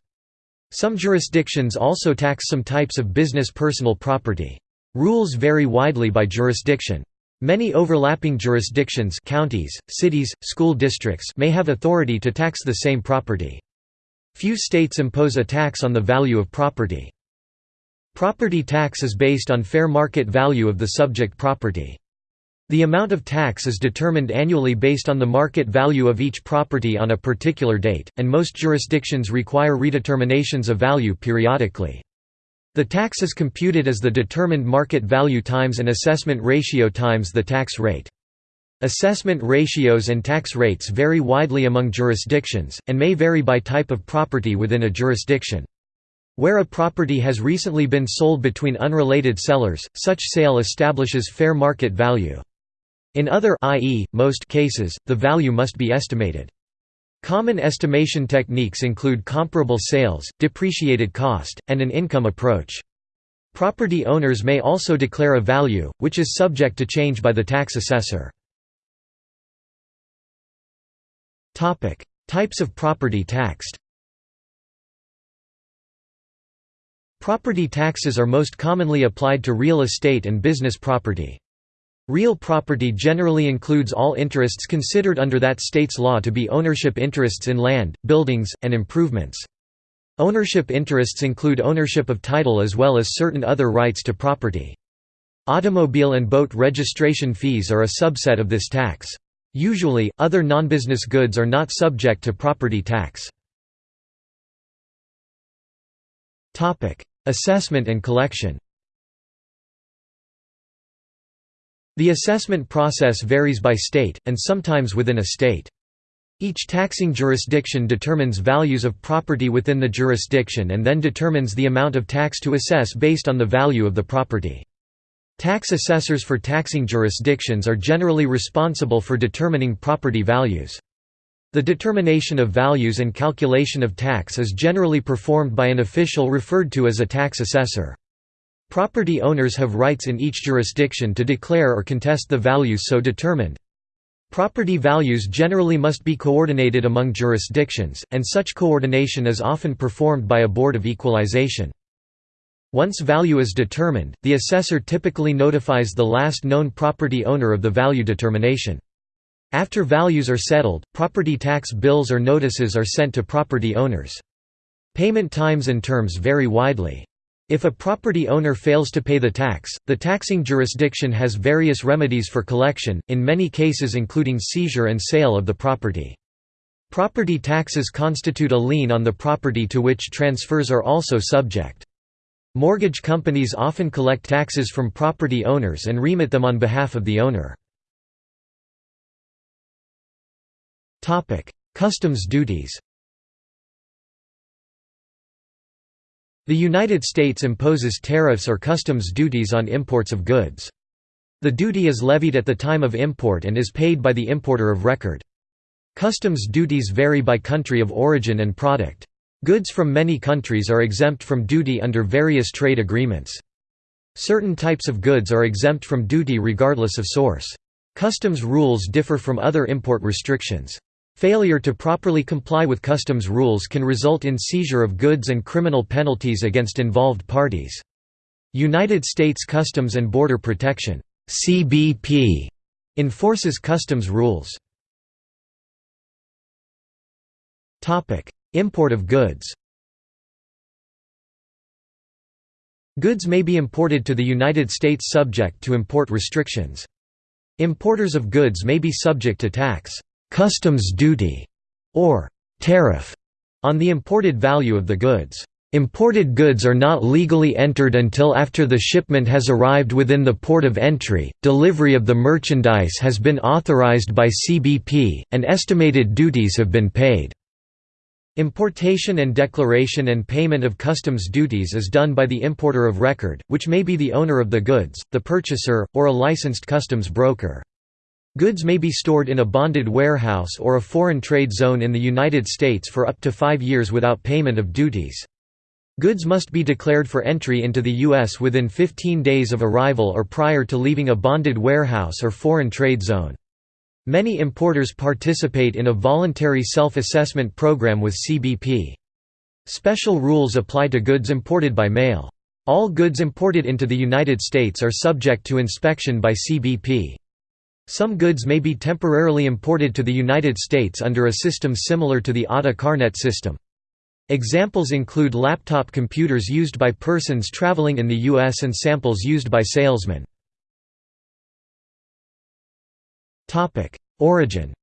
Some jurisdictions also tax some types of business personal property. Rules vary widely by jurisdiction. Many overlapping jurisdictions counties, cities, school districts may have authority to tax the same property. Few states impose a tax on the value of property. Property tax is based on fair market value of the subject property. The amount of tax is determined annually based on the market value of each property on a particular date, and most jurisdictions require redeterminations of value periodically. The tax is computed as the determined market value times an assessment ratio times the tax rate. Assessment ratios and tax rates vary widely among jurisdictions, and may vary by type of property within a jurisdiction. Where a property has recently been sold between unrelated sellers, such sale establishes fair market value. In other i.e., most cases, the value must be estimated. Common estimation techniques include comparable sales, depreciated cost, and an income approach. Property owners may also declare a value, which is subject to change by the tax assessor. Types of property taxed Property taxes are most commonly applied to real estate and business property. Real property generally includes all interests considered under that state's law to be ownership interests in land, buildings, and improvements. Ownership interests include ownership of title as well as certain other rights to property. Automobile and boat registration fees are a subset of this tax. Usually, other non-business goods are not subject to property tax. Assessment and collection The assessment process varies by state, and sometimes within a state. Each taxing jurisdiction determines values of property within the jurisdiction and then determines the amount of tax to assess based on the value of the property. Tax assessors for taxing jurisdictions are generally responsible for determining property values. The determination of values and calculation of tax is generally performed by an official referred to as a tax assessor. Property owners have rights in each jurisdiction to declare or contest the values so determined. Property values generally must be coordinated among jurisdictions, and such coordination is often performed by a board of equalization. Once value is determined, the assessor typically notifies the last known property owner of the value determination. After values are settled, property tax bills or notices are sent to property owners. Payment times and terms vary widely. If a property owner fails to pay the tax, the taxing jurisdiction has various remedies for collection, in many cases including seizure and sale of the property. Property taxes constitute a lien on the property to which transfers are also subject. Mortgage companies often collect taxes from property owners and remit them on behalf of the owner. Customs duties The United States imposes tariffs or customs duties on imports of goods. The duty is levied at the time of import and is paid by the importer of record. Customs duties vary by country of origin and product. Goods from many countries are exempt from duty under various trade agreements. Certain types of goods are exempt from duty regardless of source. Customs rules differ from other import restrictions. Failure to properly comply with customs rules can result in seizure of goods and criminal penalties against involved parties. United States Customs and Border Protection (CBP) enforces customs rules. Topic: Import of goods. Goods may be imported to the United States subject to import restrictions. Importers of goods may be subject to tax, customs duty, or tariff on the imported value of the goods. Imported goods are not legally entered until after the shipment has arrived within the port of entry, delivery of the merchandise has been authorized by CBP, and estimated duties have been paid. Importation and declaration and payment of customs duties is done by the importer of record, which may be the owner of the goods, the purchaser, or a licensed customs broker. Goods may be stored in a bonded warehouse or a foreign trade zone in the United States for up to five years without payment of duties. Goods must be declared for entry into the U.S. within 15 days of arrival or prior to leaving a bonded warehouse or foreign trade zone. Many importers participate in a voluntary self-assessment program with CBP. Special rules apply to goods imported by mail. All goods imported into the United States are subject to inspection by CBP. Some goods may be temporarily imported to the United States under a system similar to the ATA CarNet system. Examples include laptop computers used by persons traveling in the U.S. and samples used by salesmen. Origin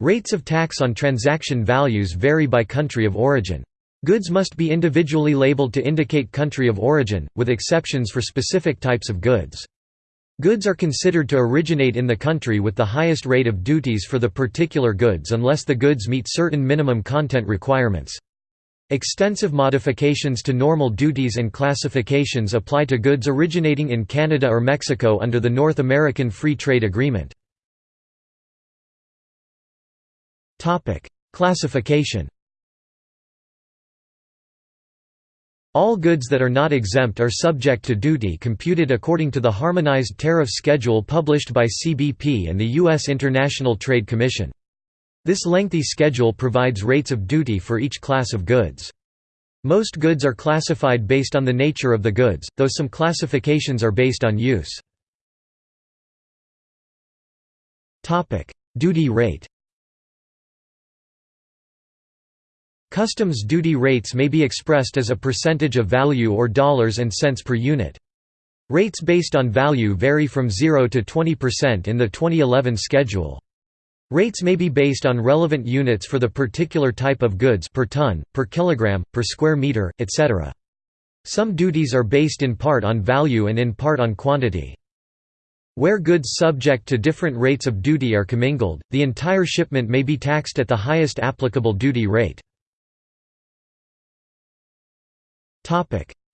Rates of tax on transaction values vary by country of origin. Goods must be individually labeled to indicate country of origin, with exceptions for specific types of goods. Goods are considered to originate in the country with the highest rate of duties for the particular goods unless the goods meet certain minimum content requirements. Extensive modifications to normal duties and classifications apply to goods originating in Canada or Mexico under the North American Free Trade Agreement. Classification All goods that are not exempt are subject to duty computed according to the Harmonized Tariff Schedule published by CBP and the U.S. International Trade Commission. This lengthy schedule provides rates of duty for each class of goods. Most goods are classified based on the nature of the goods, though some classifications are based on use. Duty rate Customs duty rates may be expressed as a percentage of value or dollars and cents per unit. Rates based on value vary from 0 to 20% in the 2011 schedule. Rates may be based on relevant units for the particular type of goods per ton, per kilogram, per square meter, etc. Some duties are based in part on value and in part on quantity. Where goods subject to different rates of duty are commingled, the entire shipment may be taxed at the highest applicable duty rate.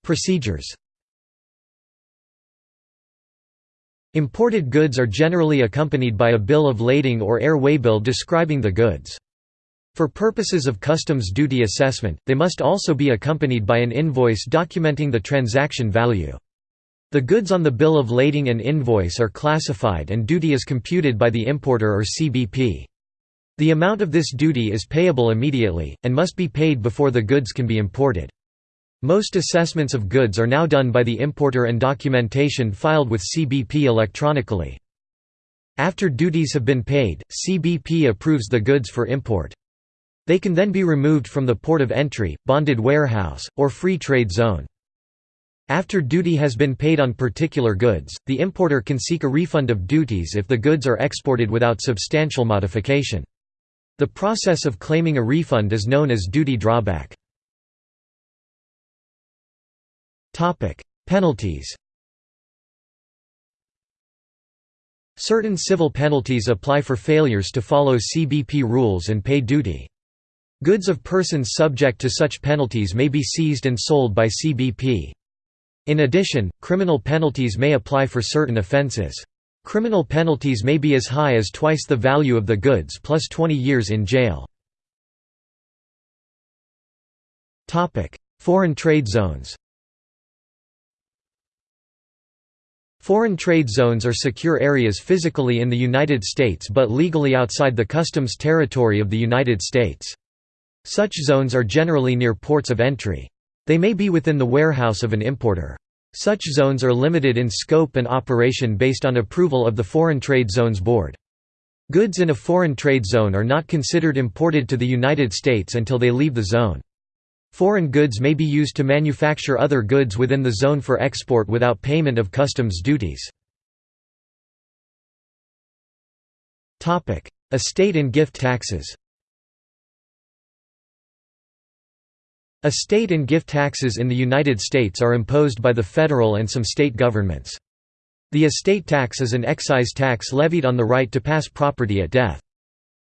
Procedures Imported goods are generally accompanied by a bill of lading or air waybill describing the goods. For purposes of customs duty assessment, they must also be accompanied by an invoice documenting the transaction value. The goods on the bill of lading and invoice are classified and duty is computed by the importer or CBP. The amount of this duty is payable immediately, and must be paid before the goods can be imported. Most assessments of goods are now done by the importer and documentation filed with CBP electronically. After duties have been paid, CBP approves the goods for import. They can then be removed from the port of entry, bonded warehouse, or free trade zone. After duty has been paid on particular goods, the importer can seek a refund of duties if the goods are exported without substantial modification. The process of claiming a refund is known as duty drawback. Topic: Penalties. Certain civil penalties apply for failures to follow CBP rules and pay duty. Goods of persons subject to such penalties may be seized and sold by CBP. In addition, criminal penalties may apply for certain offences. Criminal penalties may be as high as twice the value of the goods plus 20 years in jail. Foreign trade zones Foreign trade zones are secure areas physically in the United States but legally outside the customs territory of the United States. Such zones are generally near ports of entry. They may be within the warehouse of an importer. Such zones are limited in scope and operation based on approval of the Foreign Trade Zones Board. Goods in a foreign trade zone are not considered imported to the United States until they leave the zone. Foreign goods may be used to manufacture other goods within the zone for export without payment of customs duties. Estate and gift taxes Estate and gift taxes in the United States are imposed by the federal and some state governments. The estate tax is an excise tax levied on the right to pass property at death.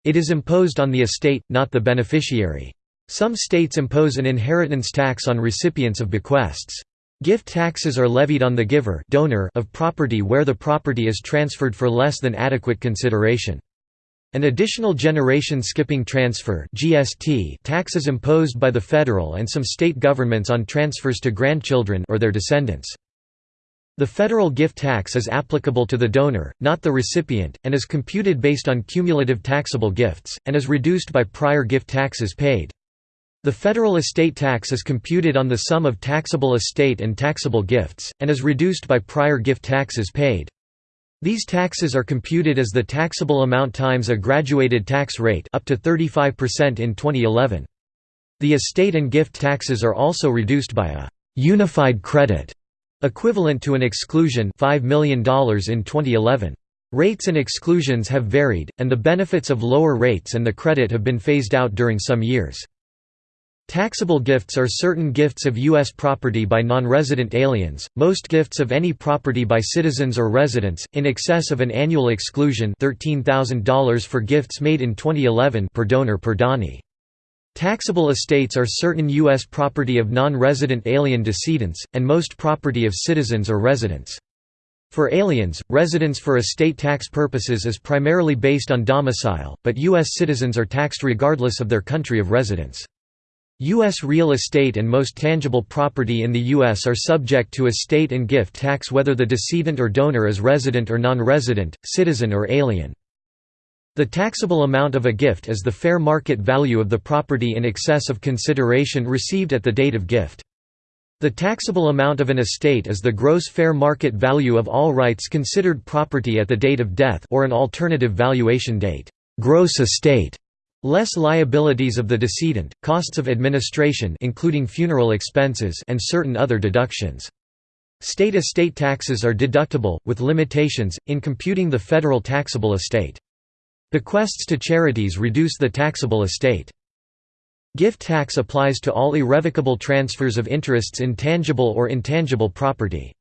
It is imposed on the estate, not the beneficiary. Some states impose an inheritance tax on recipients of bequests. Gift taxes are levied on the giver donor of property where the property is transferred for less than adequate consideration. An additional generation skipping transfer (GST) tax is imposed by the federal and some state governments on transfers to grandchildren or their descendants. The federal gift tax is applicable to the donor, not the recipient, and is computed based on cumulative taxable gifts, and is reduced by prior gift taxes paid. The federal estate tax is computed on the sum of taxable estate and taxable gifts, and is reduced by prior gift taxes paid. These taxes are computed as the taxable amount times a graduated tax rate up to 35% in 2011. The estate and gift taxes are also reduced by a «unified credit» equivalent to an exclusion $5 million in 2011. Rates and exclusions have varied, and the benefits of lower rates and the credit have been phased out during some years. Taxable gifts are certain gifts of U.S. property by non-resident aliens, most gifts of any property by citizens or residents, in excess of an annual exclusion $13,000 for gifts made in 2011 per donor per donee. Taxable estates are certain U.S. property of non-resident alien decedents, and most property of citizens or residents. For aliens, residence for estate tax purposes is primarily based on domicile, but U.S. citizens are taxed regardless of their country of residence. U.S. real estate and most tangible property in the U.S. are subject to estate and gift tax whether the decedent or donor is resident or non-resident, citizen or alien. The taxable amount of a gift is the fair market value of the property in excess of consideration received at the date of gift. The taxable amount of an estate is the gross fair market value of all rights considered property at the date of death or an alternative valuation date. Gross estate Less liabilities of the decedent, costs of administration including funeral expenses and certain other deductions. State estate taxes are deductible, with limitations, in computing the federal taxable estate. Bequests to charities reduce the taxable estate. Gift tax applies to all irrevocable transfers of interests in tangible or intangible property.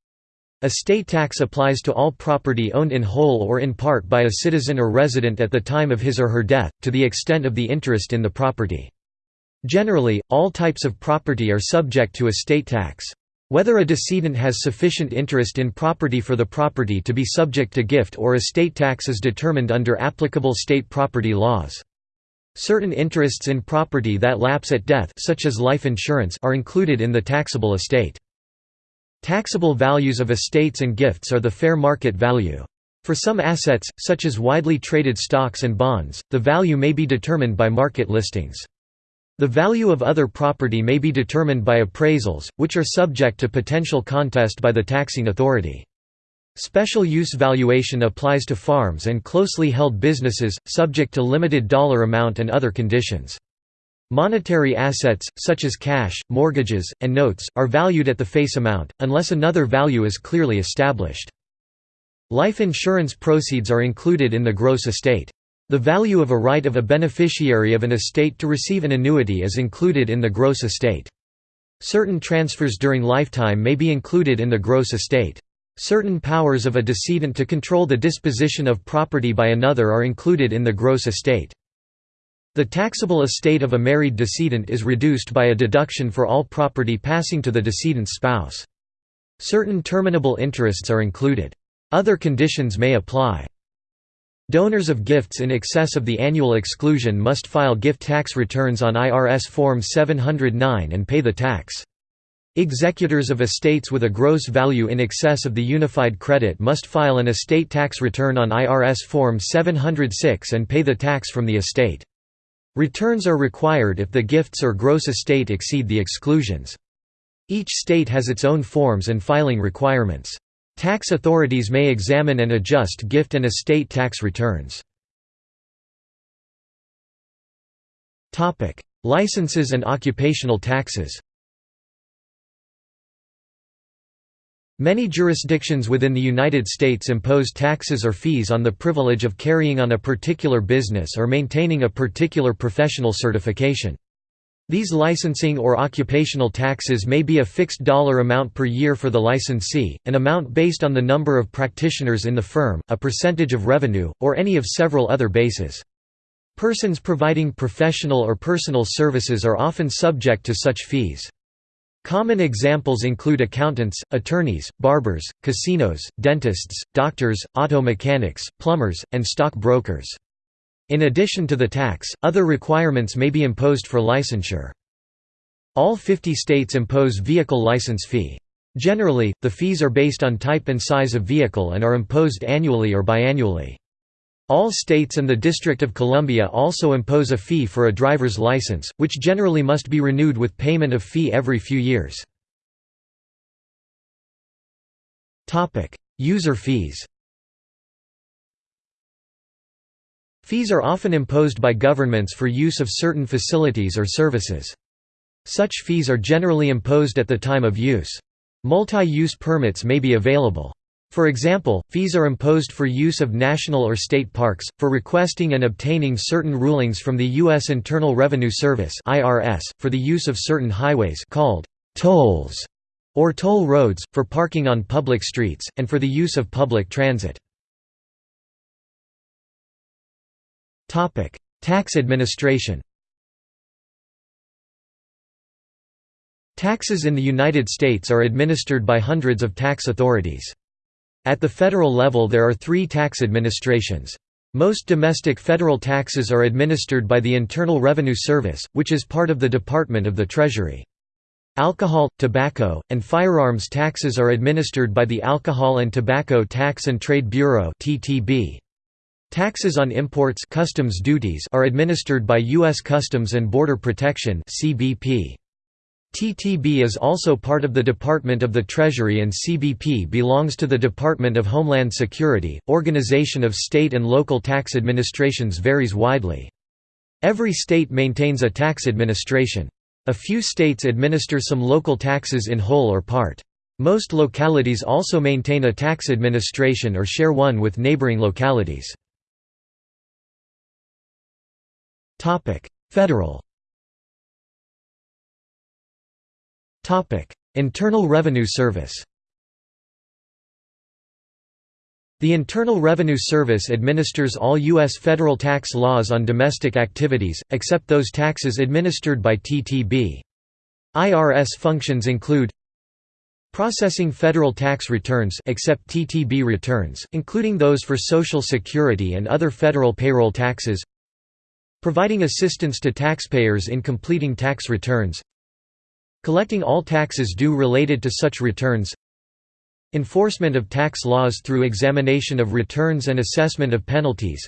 Estate tax applies to all property owned in whole or in part by a citizen or resident at the time of his or her death, to the extent of the interest in the property. Generally, all types of property are subject to estate tax. Whether a decedent has sufficient interest in property for the property to be subject to gift or estate tax is determined under applicable state property laws. Certain interests in property that lapse at death such as life insurance are included in the taxable estate. Taxable values of estates and gifts are the fair market value. For some assets, such as widely traded stocks and bonds, the value may be determined by market listings. The value of other property may be determined by appraisals, which are subject to potential contest by the taxing authority. Special use valuation applies to farms and closely held businesses, subject to limited dollar amount and other conditions. Monetary assets, such as cash, mortgages, and notes, are valued at the face amount, unless another value is clearly established. Life insurance proceeds are included in the gross estate. The value of a right of a beneficiary of an estate to receive an annuity is included in the gross estate. Certain transfers during lifetime may be included in the gross estate. Certain powers of a decedent to control the disposition of property by another are included in the gross estate. The taxable estate of a married decedent is reduced by a deduction for all property passing to the decedent's spouse. Certain terminable interests are included. Other conditions may apply. Donors of gifts in excess of the annual exclusion must file gift tax returns on IRS Form 709 and pay the tax. Executors of estates with a gross value in excess of the unified credit must file an estate tax return on IRS Form 706 and pay the tax from the estate. Returns are required if the gifts or gross estate exceed the exclusions. Each state has its own forms and filing requirements. Tax authorities may examine and adjust gift and estate tax returns. Licenses and occupational taxes Many jurisdictions within the United States impose taxes or fees on the privilege of carrying on a particular business or maintaining a particular professional certification. These licensing or occupational taxes may be a fixed dollar amount per year for the licensee, an amount based on the number of practitioners in the firm, a percentage of revenue, or any of several other bases. Persons providing professional or personal services are often subject to such fees. Common examples include accountants, attorneys, barbers, casinos, dentists, doctors, auto mechanics, plumbers, and stock brokers. In addition to the tax, other requirements may be imposed for licensure. All 50 states impose vehicle license fee. Generally, the fees are based on type and size of vehicle and are imposed annually or biannually. All states and the District of Columbia also impose a fee for a driver's license, which generally must be renewed with payment of fee every few years. User fees Fees are often imposed by governments for use of certain facilities or services. Such fees are generally imposed at the time of use. Multi-use permits may be available. For example, fees are imposed for use of national or state parks, for requesting and obtaining certain rulings from the U.S. Internal Revenue Service for the use of certain highways called tolls or toll roads, for parking on public streets, and for the use of public transit. Tax administration Taxes in the United States are administered by hundreds of tax authorities. At the federal level there are three tax administrations. Most domestic federal taxes are administered by the Internal Revenue Service, which is part of the Department of the Treasury. Alcohol, tobacco, and firearms taxes are administered by the Alcohol and Tobacco Tax and Trade Bureau Taxes on imports customs duties are administered by U.S. Customs and Border Protection CBP. TTB is also part of the Department of the Treasury and CBP belongs to the Department of Homeland Security. Organization of state and local tax administrations varies widely. Every state maintains a tax administration. A few states administer some local taxes in whole or part. Most localities also maintain a tax administration or share one with neighboring localities. Federal Internal Revenue Service The Internal Revenue Service administers all U.S. federal tax laws on domestic activities, except those taxes administered by TTB. IRS functions include Processing federal tax returns except TTB returns, including those for Social Security and other federal payroll taxes Providing assistance to taxpayers in completing tax returns Collecting all taxes due related to such returns. Enforcement of tax laws through examination of returns and assessment of penalties.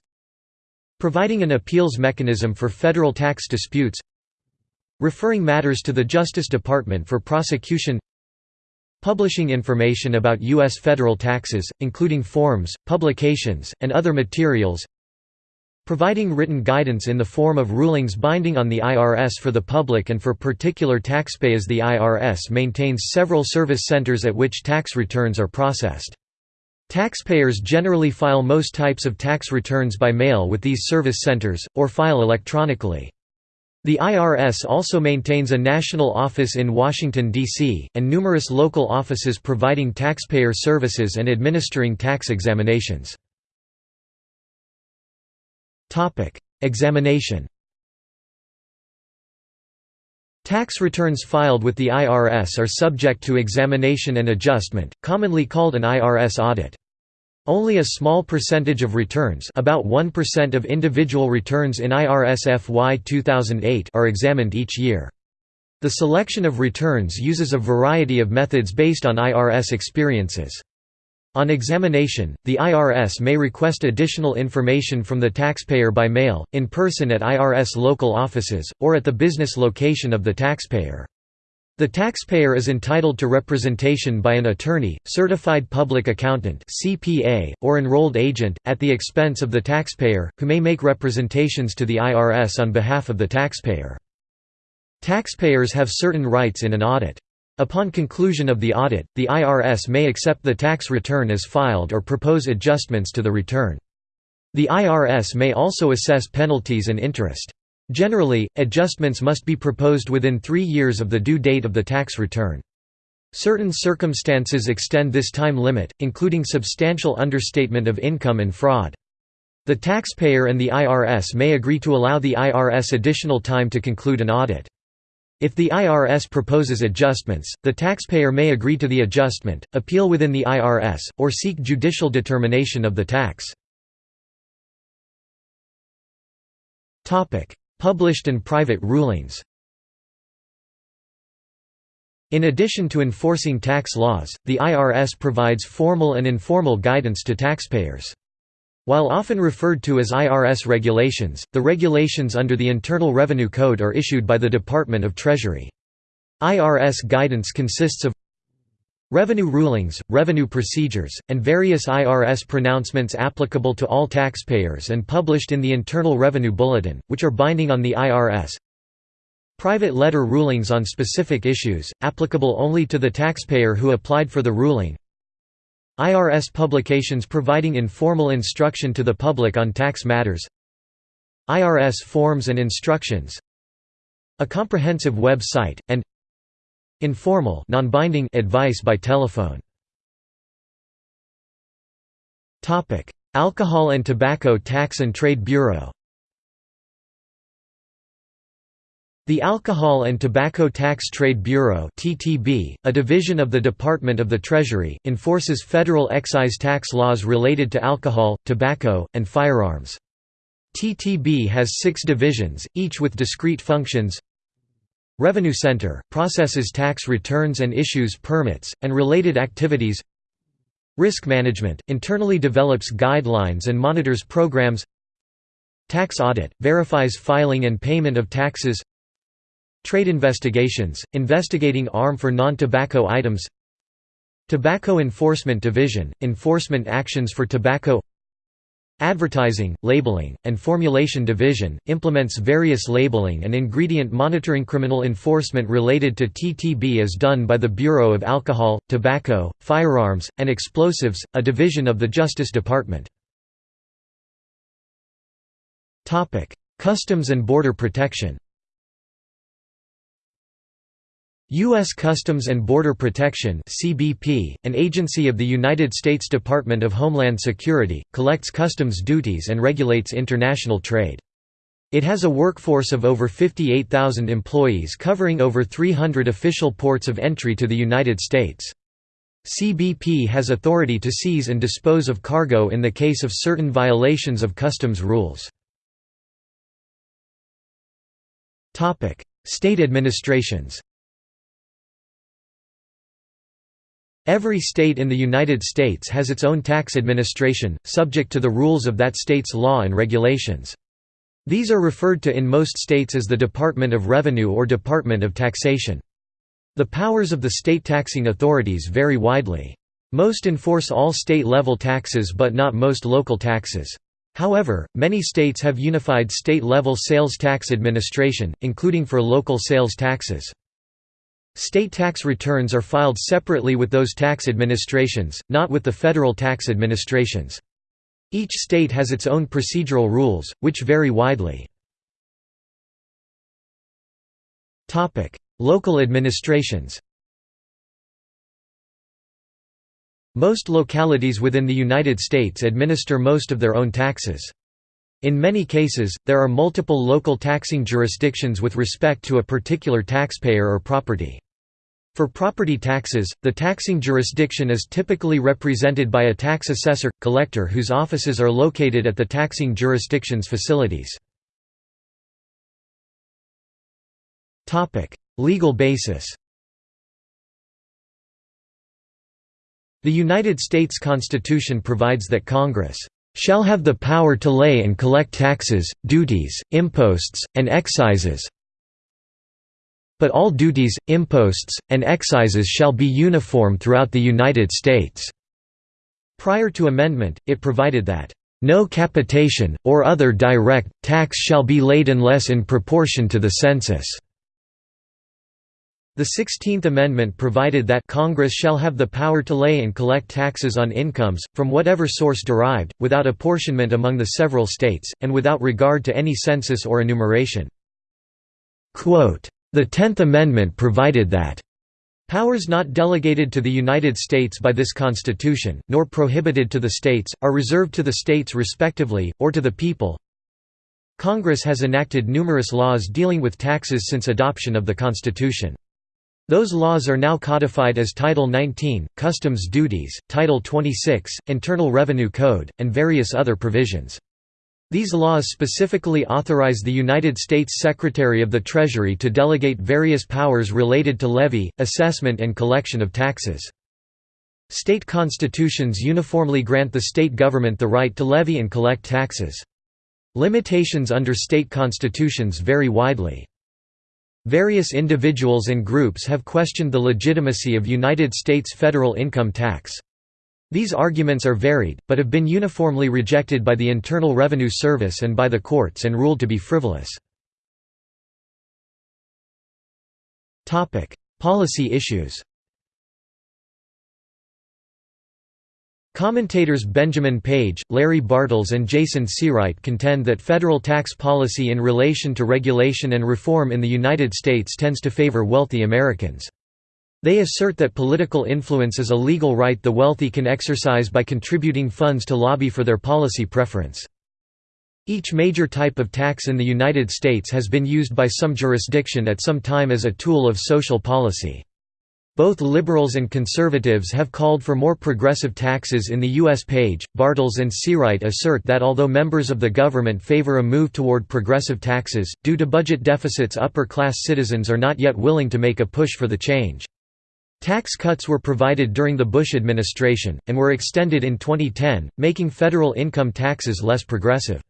Providing an appeals mechanism for federal tax disputes. Referring matters to the Justice Department for prosecution. Publishing information about U.S. federal taxes, including forms, publications, and other materials Providing written guidance in the form of rulings binding on the IRS for the public and for particular taxpayers The IRS maintains several service centers at which tax returns are processed. Taxpayers generally file most types of tax returns by mail with these service centers, or file electronically. The IRS also maintains a national office in Washington, D.C., and numerous local offices providing taxpayer services and administering tax examinations. Topic: Examination. Tax returns filed with the IRS are subject to examination and adjustment, commonly called an IRS audit. Only a small percentage of returns about 1% of individual returns in IRS FY 2008 are examined each year. The selection of returns uses a variety of methods based on IRS experiences. On examination, the IRS may request additional information from the taxpayer by mail, in person at IRS local offices, or at the business location of the taxpayer. The taxpayer is entitled to representation by an attorney, certified public accountant (CPA), or enrolled agent at the expense of the taxpayer, who may make representations to the IRS on behalf of the taxpayer. Taxpayers have certain rights in an audit. Upon conclusion of the audit, the IRS may accept the tax return as filed or propose adjustments to the return. The IRS may also assess penalties and interest. Generally, adjustments must be proposed within three years of the due date of the tax return. Certain circumstances extend this time limit, including substantial understatement of income and fraud. The taxpayer and the IRS may agree to allow the IRS additional time to conclude an audit. If the IRS proposes adjustments, the taxpayer may agree to the adjustment, appeal within the IRS, or seek judicial determination of the tax. Published and private rulings In addition to enforcing tax laws, the IRS provides formal and informal guidance to taxpayers. While often referred to as IRS regulations, the regulations under the Internal Revenue Code are issued by the Department of Treasury. IRS guidance consists of Revenue rulings, revenue procedures, and various IRS pronouncements applicable to all taxpayers and published in the Internal Revenue Bulletin, which are binding on the IRS. Private letter rulings on specific issues, applicable only to the taxpayer who applied for the ruling. IRS publications providing informal instruction to the public on tax matters. IRS forms and instructions. A comprehensive website, and Informal non-binding advice by telephone. Alcohol and Tobacco Tax and Trade Bureau The Alcohol and Tobacco Tax Trade Bureau (TTB), a division of the Department of the Treasury, enforces federal excise tax laws related to alcohol, tobacco, and firearms. TTB has 6 divisions, each with discrete functions. Revenue Center processes tax returns and issues permits and related activities. Risk Management internally develops guidelines and monitors programs. Tax Audit verifies filing and payment of taxes. Trade investigations, investigating ARM for non-tobacco items Tobacco Enforcement Division, enforcement actions for tobacco Advertising, Labeling, and Formulation Division, implements various labeling and ingredient monitoring Criminal enforcement related to TTB is done by the Bureau of Alcohol, Tobacco, Firearms, and Explosives, a division of the Justice Department. Customs and Border Protection U.S. Customs and Border Protection (CBP), an agency of the United States Department of Homeland Security, collects customs duties and regulates international trade. It has a workforce of over 58,000 employees covering over 300 official ports of entry to the United States. CBP has authority to seize and dispose of cargo in the case of certain violations of customs rules. State administrations Every state in the United States has its own tax administration, subject to the rules of that state's law and regulations. These are referred to in most states as the Department of Revenue or Department of Taxation. The powers of the state taxing authorities vary widely. Most enforce all state-level taxes but not most local taxes. However, many states have unified state-level sales tax administration, including for local sales taxes. State tax returns are filed separately with those tax administrations, not with the federal tax administrations. Each state has its own procedural rules, which vary widely. Local administrations Most localities within the United States administer most of their own taxes. In many cases, there are multiple local taxing jurisdictions with respect to a particular taxpayer or property. For property taxes, the taxing jurisdiction is typically represented by a tax assessor collector whose offices are located at the taxing jurisdiction's facilities. Legal basis The United States Constitution provides that Congress shall have the power to lay and collect taxes, duties, imposts, and excises but all duties, imposts, and excises shall be uniform throughout the United States." Prior to amendment, it provided that, "...no capitation, or other direct, tax shall be laid unless in proportion to the census." The Sixteenth Amendment provided that Congress shall have the power to lay and collect taxes on incomes, from whatever source derived, without apportionment among the several states, and without regard to any census or enumeration. Quote, the Tenth Amendment provided that Powers not delegated to the United States by this Constitution, nor prohibited to the states, are reserved to the states respectively, or to the people. Congress has enacted numerous laws dealing with taxes since adoption of the Constitution. Those laws are now codified as Title 19, Customs Duties, Title 26, Internal Revenue Code, and various other provisions. These laws specifically authorize the United States Secretary of the Treasury to delegate various powers related to levy, assessment and collection of taxes. State constitutions uniformly grant the state government the right to levy and collect taxes. Limitations under state constitutions vary widely. Various individuals and groups have questioned the legitimacy of United States federal income tax. These arguments are varied, but have been uniformly rejected by the Internal Revenue Service and by the courts and ruled to be frivolous. Policy issues Commentators Benjamin Page, Larry Bartels and Jason Seawright contend that federal tax policy in relation to regulation and reform in the United States tends to favor wealthy Americans. They assert that political influence is a legal right the wealthy can exercise by contributing funds to lobby for their policy preference. Each major type of tax in the United States has been used by some jurisdiction at some time as a tool of social policy. Both liberals and conservatives have called for more progressive taxes in the U.S. Page, Bartels and Seawright assert that although members of the government favor a move toward progressive taxes, due to budget deficits upper-class citizens are not yet willing to make a push for the change. Tax cuts were provided during the Bush administration, and were extended in 2010, making federal income taxes less progressive.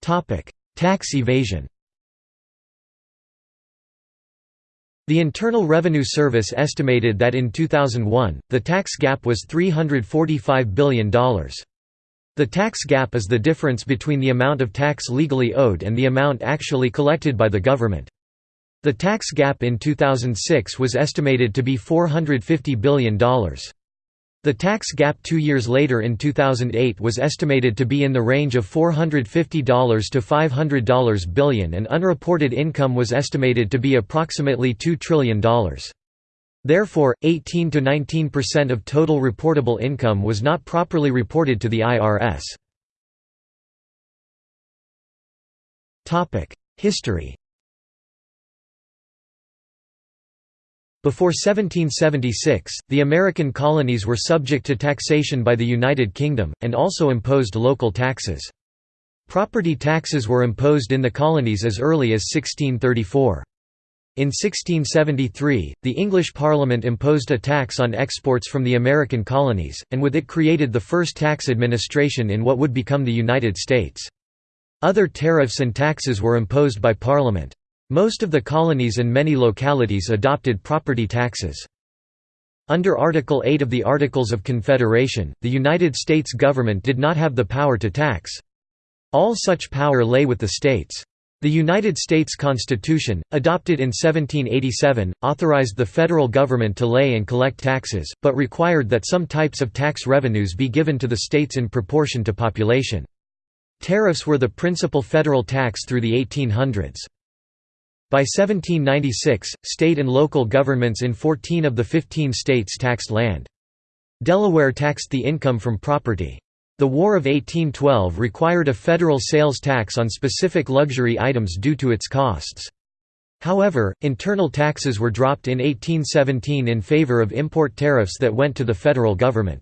Tax evasion The Internal Revenue Service estimated that in 2001, the tax gap was $345 billion. The tax gap is the difference between the amount of tax legally owed and the amount actually collected by the government. The tax gap in 2006 was estimated to be $450 billion. The tax gap two years later in 2008 was estimated to be in the range of $450 to $500 billion and unreported income was estimated to be approximately $2 trillion. Therefore, 18 to 19% of total reportable income was not properly reported to the IRS. History Before 1776, the American colonies were subject to taxation by the United Kingdom, and also imposed local taxes. Property taxes were imposed in the colonies as early as 1634. In 1673, the English Parliament imposed a tax on exports from the American colonies, and with it created the first tax administration in what would become the United States. Other tariffs and taxes were imposed by Parliament. Most of the colonies and many localities adopted property taxes. Under Article 8 of the Articles of Confederation, the United States government did not have the power to tax. All such power lay with the states. The United States Constitution, adopted in 1787, authorized the federal government to lay and collect taxes, but required that some types of tax revenues be given to the states in proportion to population. Tariffs were the principal federal tax through the 1800s. By 1796, state and local governments in 14 of the 15 states taxed land. Delaware taxed the income from property. The War of 1812 required a federal sales tax on specific luxury items due to its costs. However, internal taxes were dropped in 1817 in favor of import tariffs that went to the federal government.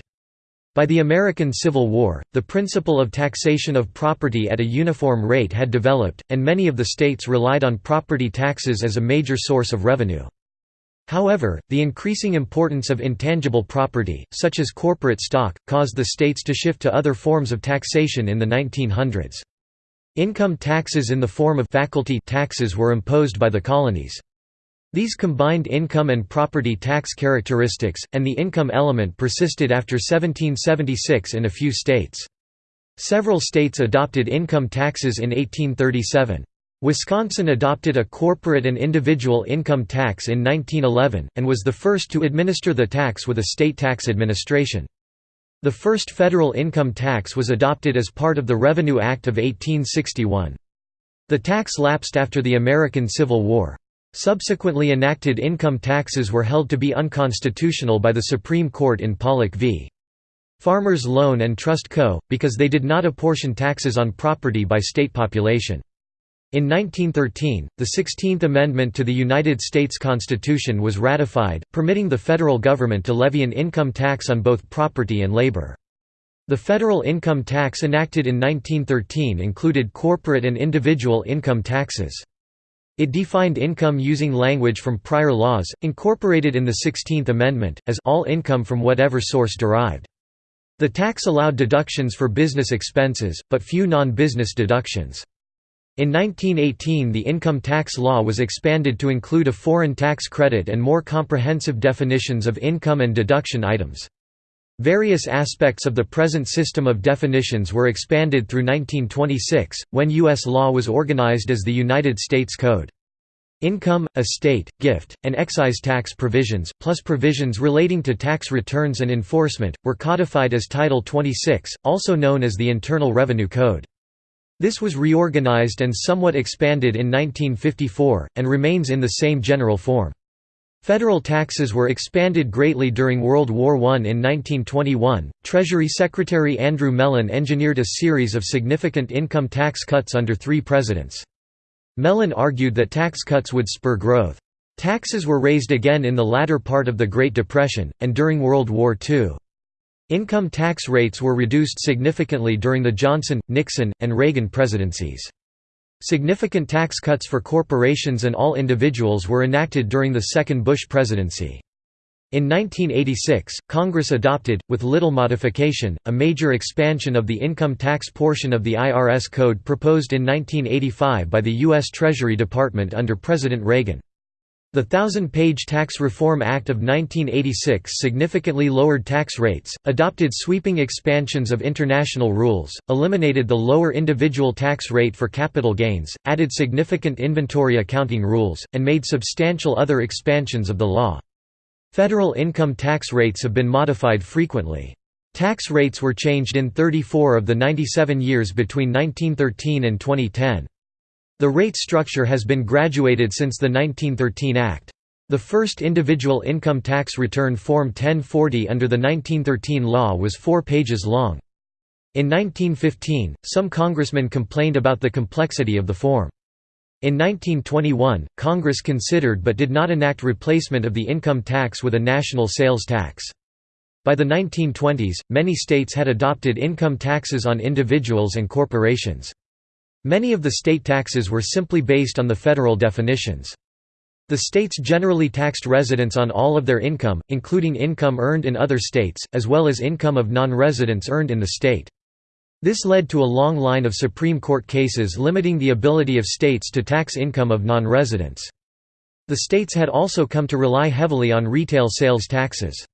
By the American Civil War, the principle of taxation of property at a uniform rate had developed, and many of the states relied on property taxes as a major source of revenue. However, the increasing importance of intangible property, such as corporate stock, caused the states to shift to other forms of taxation in the 1900s. Income taxes in the form of faculty taxes were imposed by the colonies. These combined income and property tax characteristics, and the income element persisted after 1776 in a few states. Several states adopted income taxes in 1837. Wisconsin adopted a corporate and individual income tax in 1911, and was the first to administer the tax with a state tax administration. The first federal income tax was adopted as part of the Revenue Act of 1861. The tax lapsed after the American Civil War. Subsequently enacted income taxes were held to be unconstitutional by the Supreme Court in Pollock v. Farmers Loan and Trust Co., because they did not apportion taxes on property by state population. In 1913, the Sixteenth Amendment to the United States Constitution was ratified, permitting the federal government to levy an income tax on both property and labor. The federal income tax enacted in 1913 included corporate and individual income taxes. It defined income using language from prior laws, incorporated in the Sixteenth Amendment, as all income from whatever source derived. The tax allowed deductions for business expenses, but few non-business deductions. In 1918 the income tax law was expanded to include a foreign tax credit and more comprehensive definitions of income and deduction items. Various aspects of the present system of definitions were expanded through 1926, when U.S. law was organized as the United States Code. Income, estate, gift, and excise tax provisions, plus provisions relating to tax returns and enforcement, were codified as Title 26, also known as the Internal Revenue Code. This was reorganized and somewhat expanded in 1954, and remains in the same general form. Federal taxes were expanded greatly during World War I. In 1921, Treasury Secretary Andrew Mellon engineered a series of significant income tax cuts under three presidents. Mellon argued that tax cuts would spur growth. Taxes were raised again in the latter part of the Great Depression, and during World War II. Income tax rates were reduced significantly during the Johnson, Nixon, and Reagan presidencies. Significant tax cuts for corporations and all individuals were enacted during the second Bush presidency. In 1986, Congress adopted, with little modification, a major expansion of the income tax portion of the IRS code proposed in 1985 by the U.S. Treasury Department under President Reagan. The Thousand-Page Tax Reform Act of 1986 significantly lowered tax rates, adopted sweeping expansions of international rules, eliminated the lower individual tax rate for capital gains, added significant inventory accounting rules, and made substantial other expansions of the law. Federal income tax rates have been modified frequently. Tax rates were changed in 34 of the 97 years between 1913 and 2010. The rate structure has been graduated since the 1913 Act. The first individual income tax return Form 1040 under the 1913 law was four pages long. In 1915, some congressmen complained about the complexity of the form. In 1921, Congress considered but did not enact replacement of the income tax with a national sales tax. By the 1920s, many states had adopted income taxes on individuals and corporations. Many of the state taxes were simply based on the federal definitions. The states generally taxed residents on all of their income, including income earned in other states, as well as income of non-residents earned in the state. This led to a long line of Supreme Court cases limiting the ability of states to tax income of non-residents. The states had also come to rely heavily on retail sales taxes.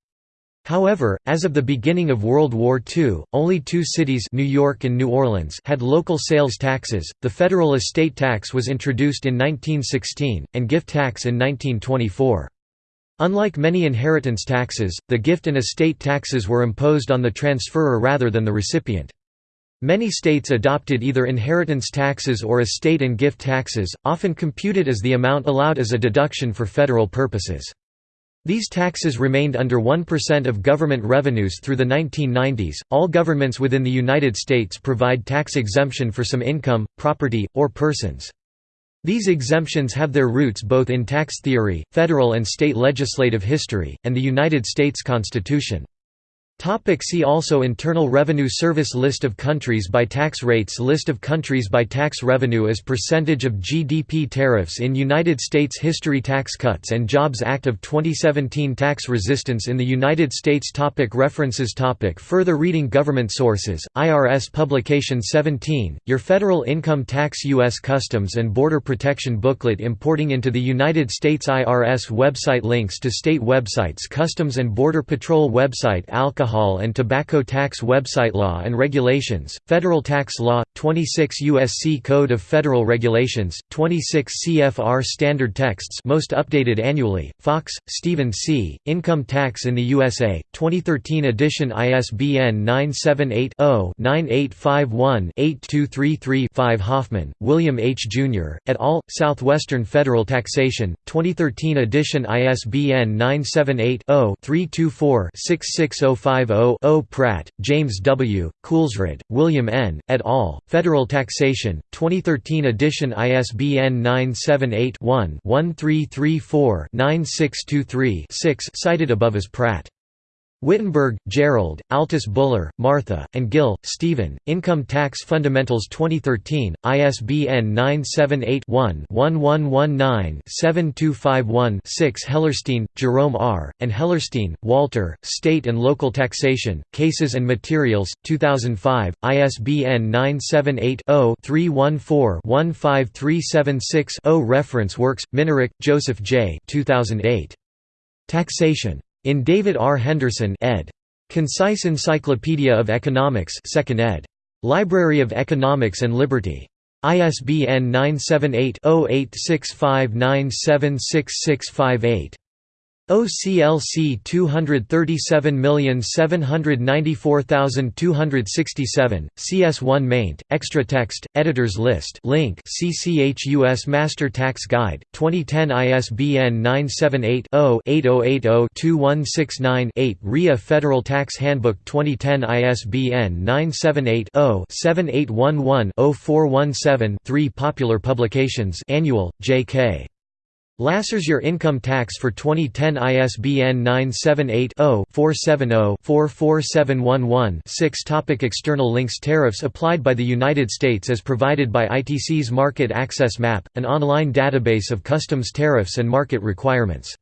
However, as of the beginning of World War II, only two cities New York and New Orleans had local sales taxes, the federal estate tax was introduced in 1916, and gift tax in 1924. Unlike many inheritance taxes, the gift and estate taxes were imposed on the transferor rather than the recipient. Many states adopted either inheritance taxes or estate and gift taxes, often computed as the amount allowed as a deduction for federal purposes. These taxes remained under 1% of government revenues through the 1990s. All governments within the United States provide tax exemption for some income, property, or persons. These exemptions have their roots both in tax theory, federal and state legislative history, and the United States Constitution. Topic see also Internal Revenue Service List of countries by tax rates List of countries by tax revenue as percentage of GDP Tariffs in United States History Tax Cuts and Jobs Act of 2017 Tax resistance in the United States topic References topic Further reading Government sources, IRS Publication 17, Your Federal Income Tax U.S. Customs and Border Protection Booklet Importing into the United States IRS website Links to state websites Customs and Border Patrol website Alcohol alcohol and tobacco tax website Law and Regulations, Federal Tax Law, 26 U.S.C. Code of Federal Regulations, 26 CFR Standard Texts most updated annually, Fox, Stephen C., Income Tax in the USA, 2013 edition ISBN 978-0-9851-8233-5 Hoffman, William H. Jr., et al., Southwestern Federal Taxation, 2013 edition ISBN 978 0 324 6605 50-0 Pratt, James W., Kulsrud, William N., et al., Federal Taxation, 2013 edition ISBN 978-1-1334-9623-6 cited above as Pratt. Whittenburg, Gerald, Altus Buller, Martha, and Gill, Stephen, Income Tax Fundamentals 2013, ISBN 978-1-1119-7251-6 Hellerstein, Jerome R., and Hellerstein, Walter, State and Local Taxation, Cases and Materials, 2005, ISBN 978-0-314-15376-0 Reference works, Minarik, Joseph J. 2008. Taxation. In David R. Henderson ed. Concise Encyclopedia of Economics 2nd ed. Library of Economics and Liberty. ISBN 978 0865976658. OCLC 237794267, CS1 maint, extra text, editors list link CCH U.S. Master Tax Guide, 2010 ISBN 978-0-8080-2169-8 RIA Federal Tax Handbook 2010 ISBN 978-0-7811-0417-3 Popular Publications Annual, J.K. Lasser's Your Income Tax for 2010 ISBN 978-0-470-44711-6 Topic External links Tariffs applied by the United States as provided by ITC's Market Access Map, an online database of customs tariffs and market requirements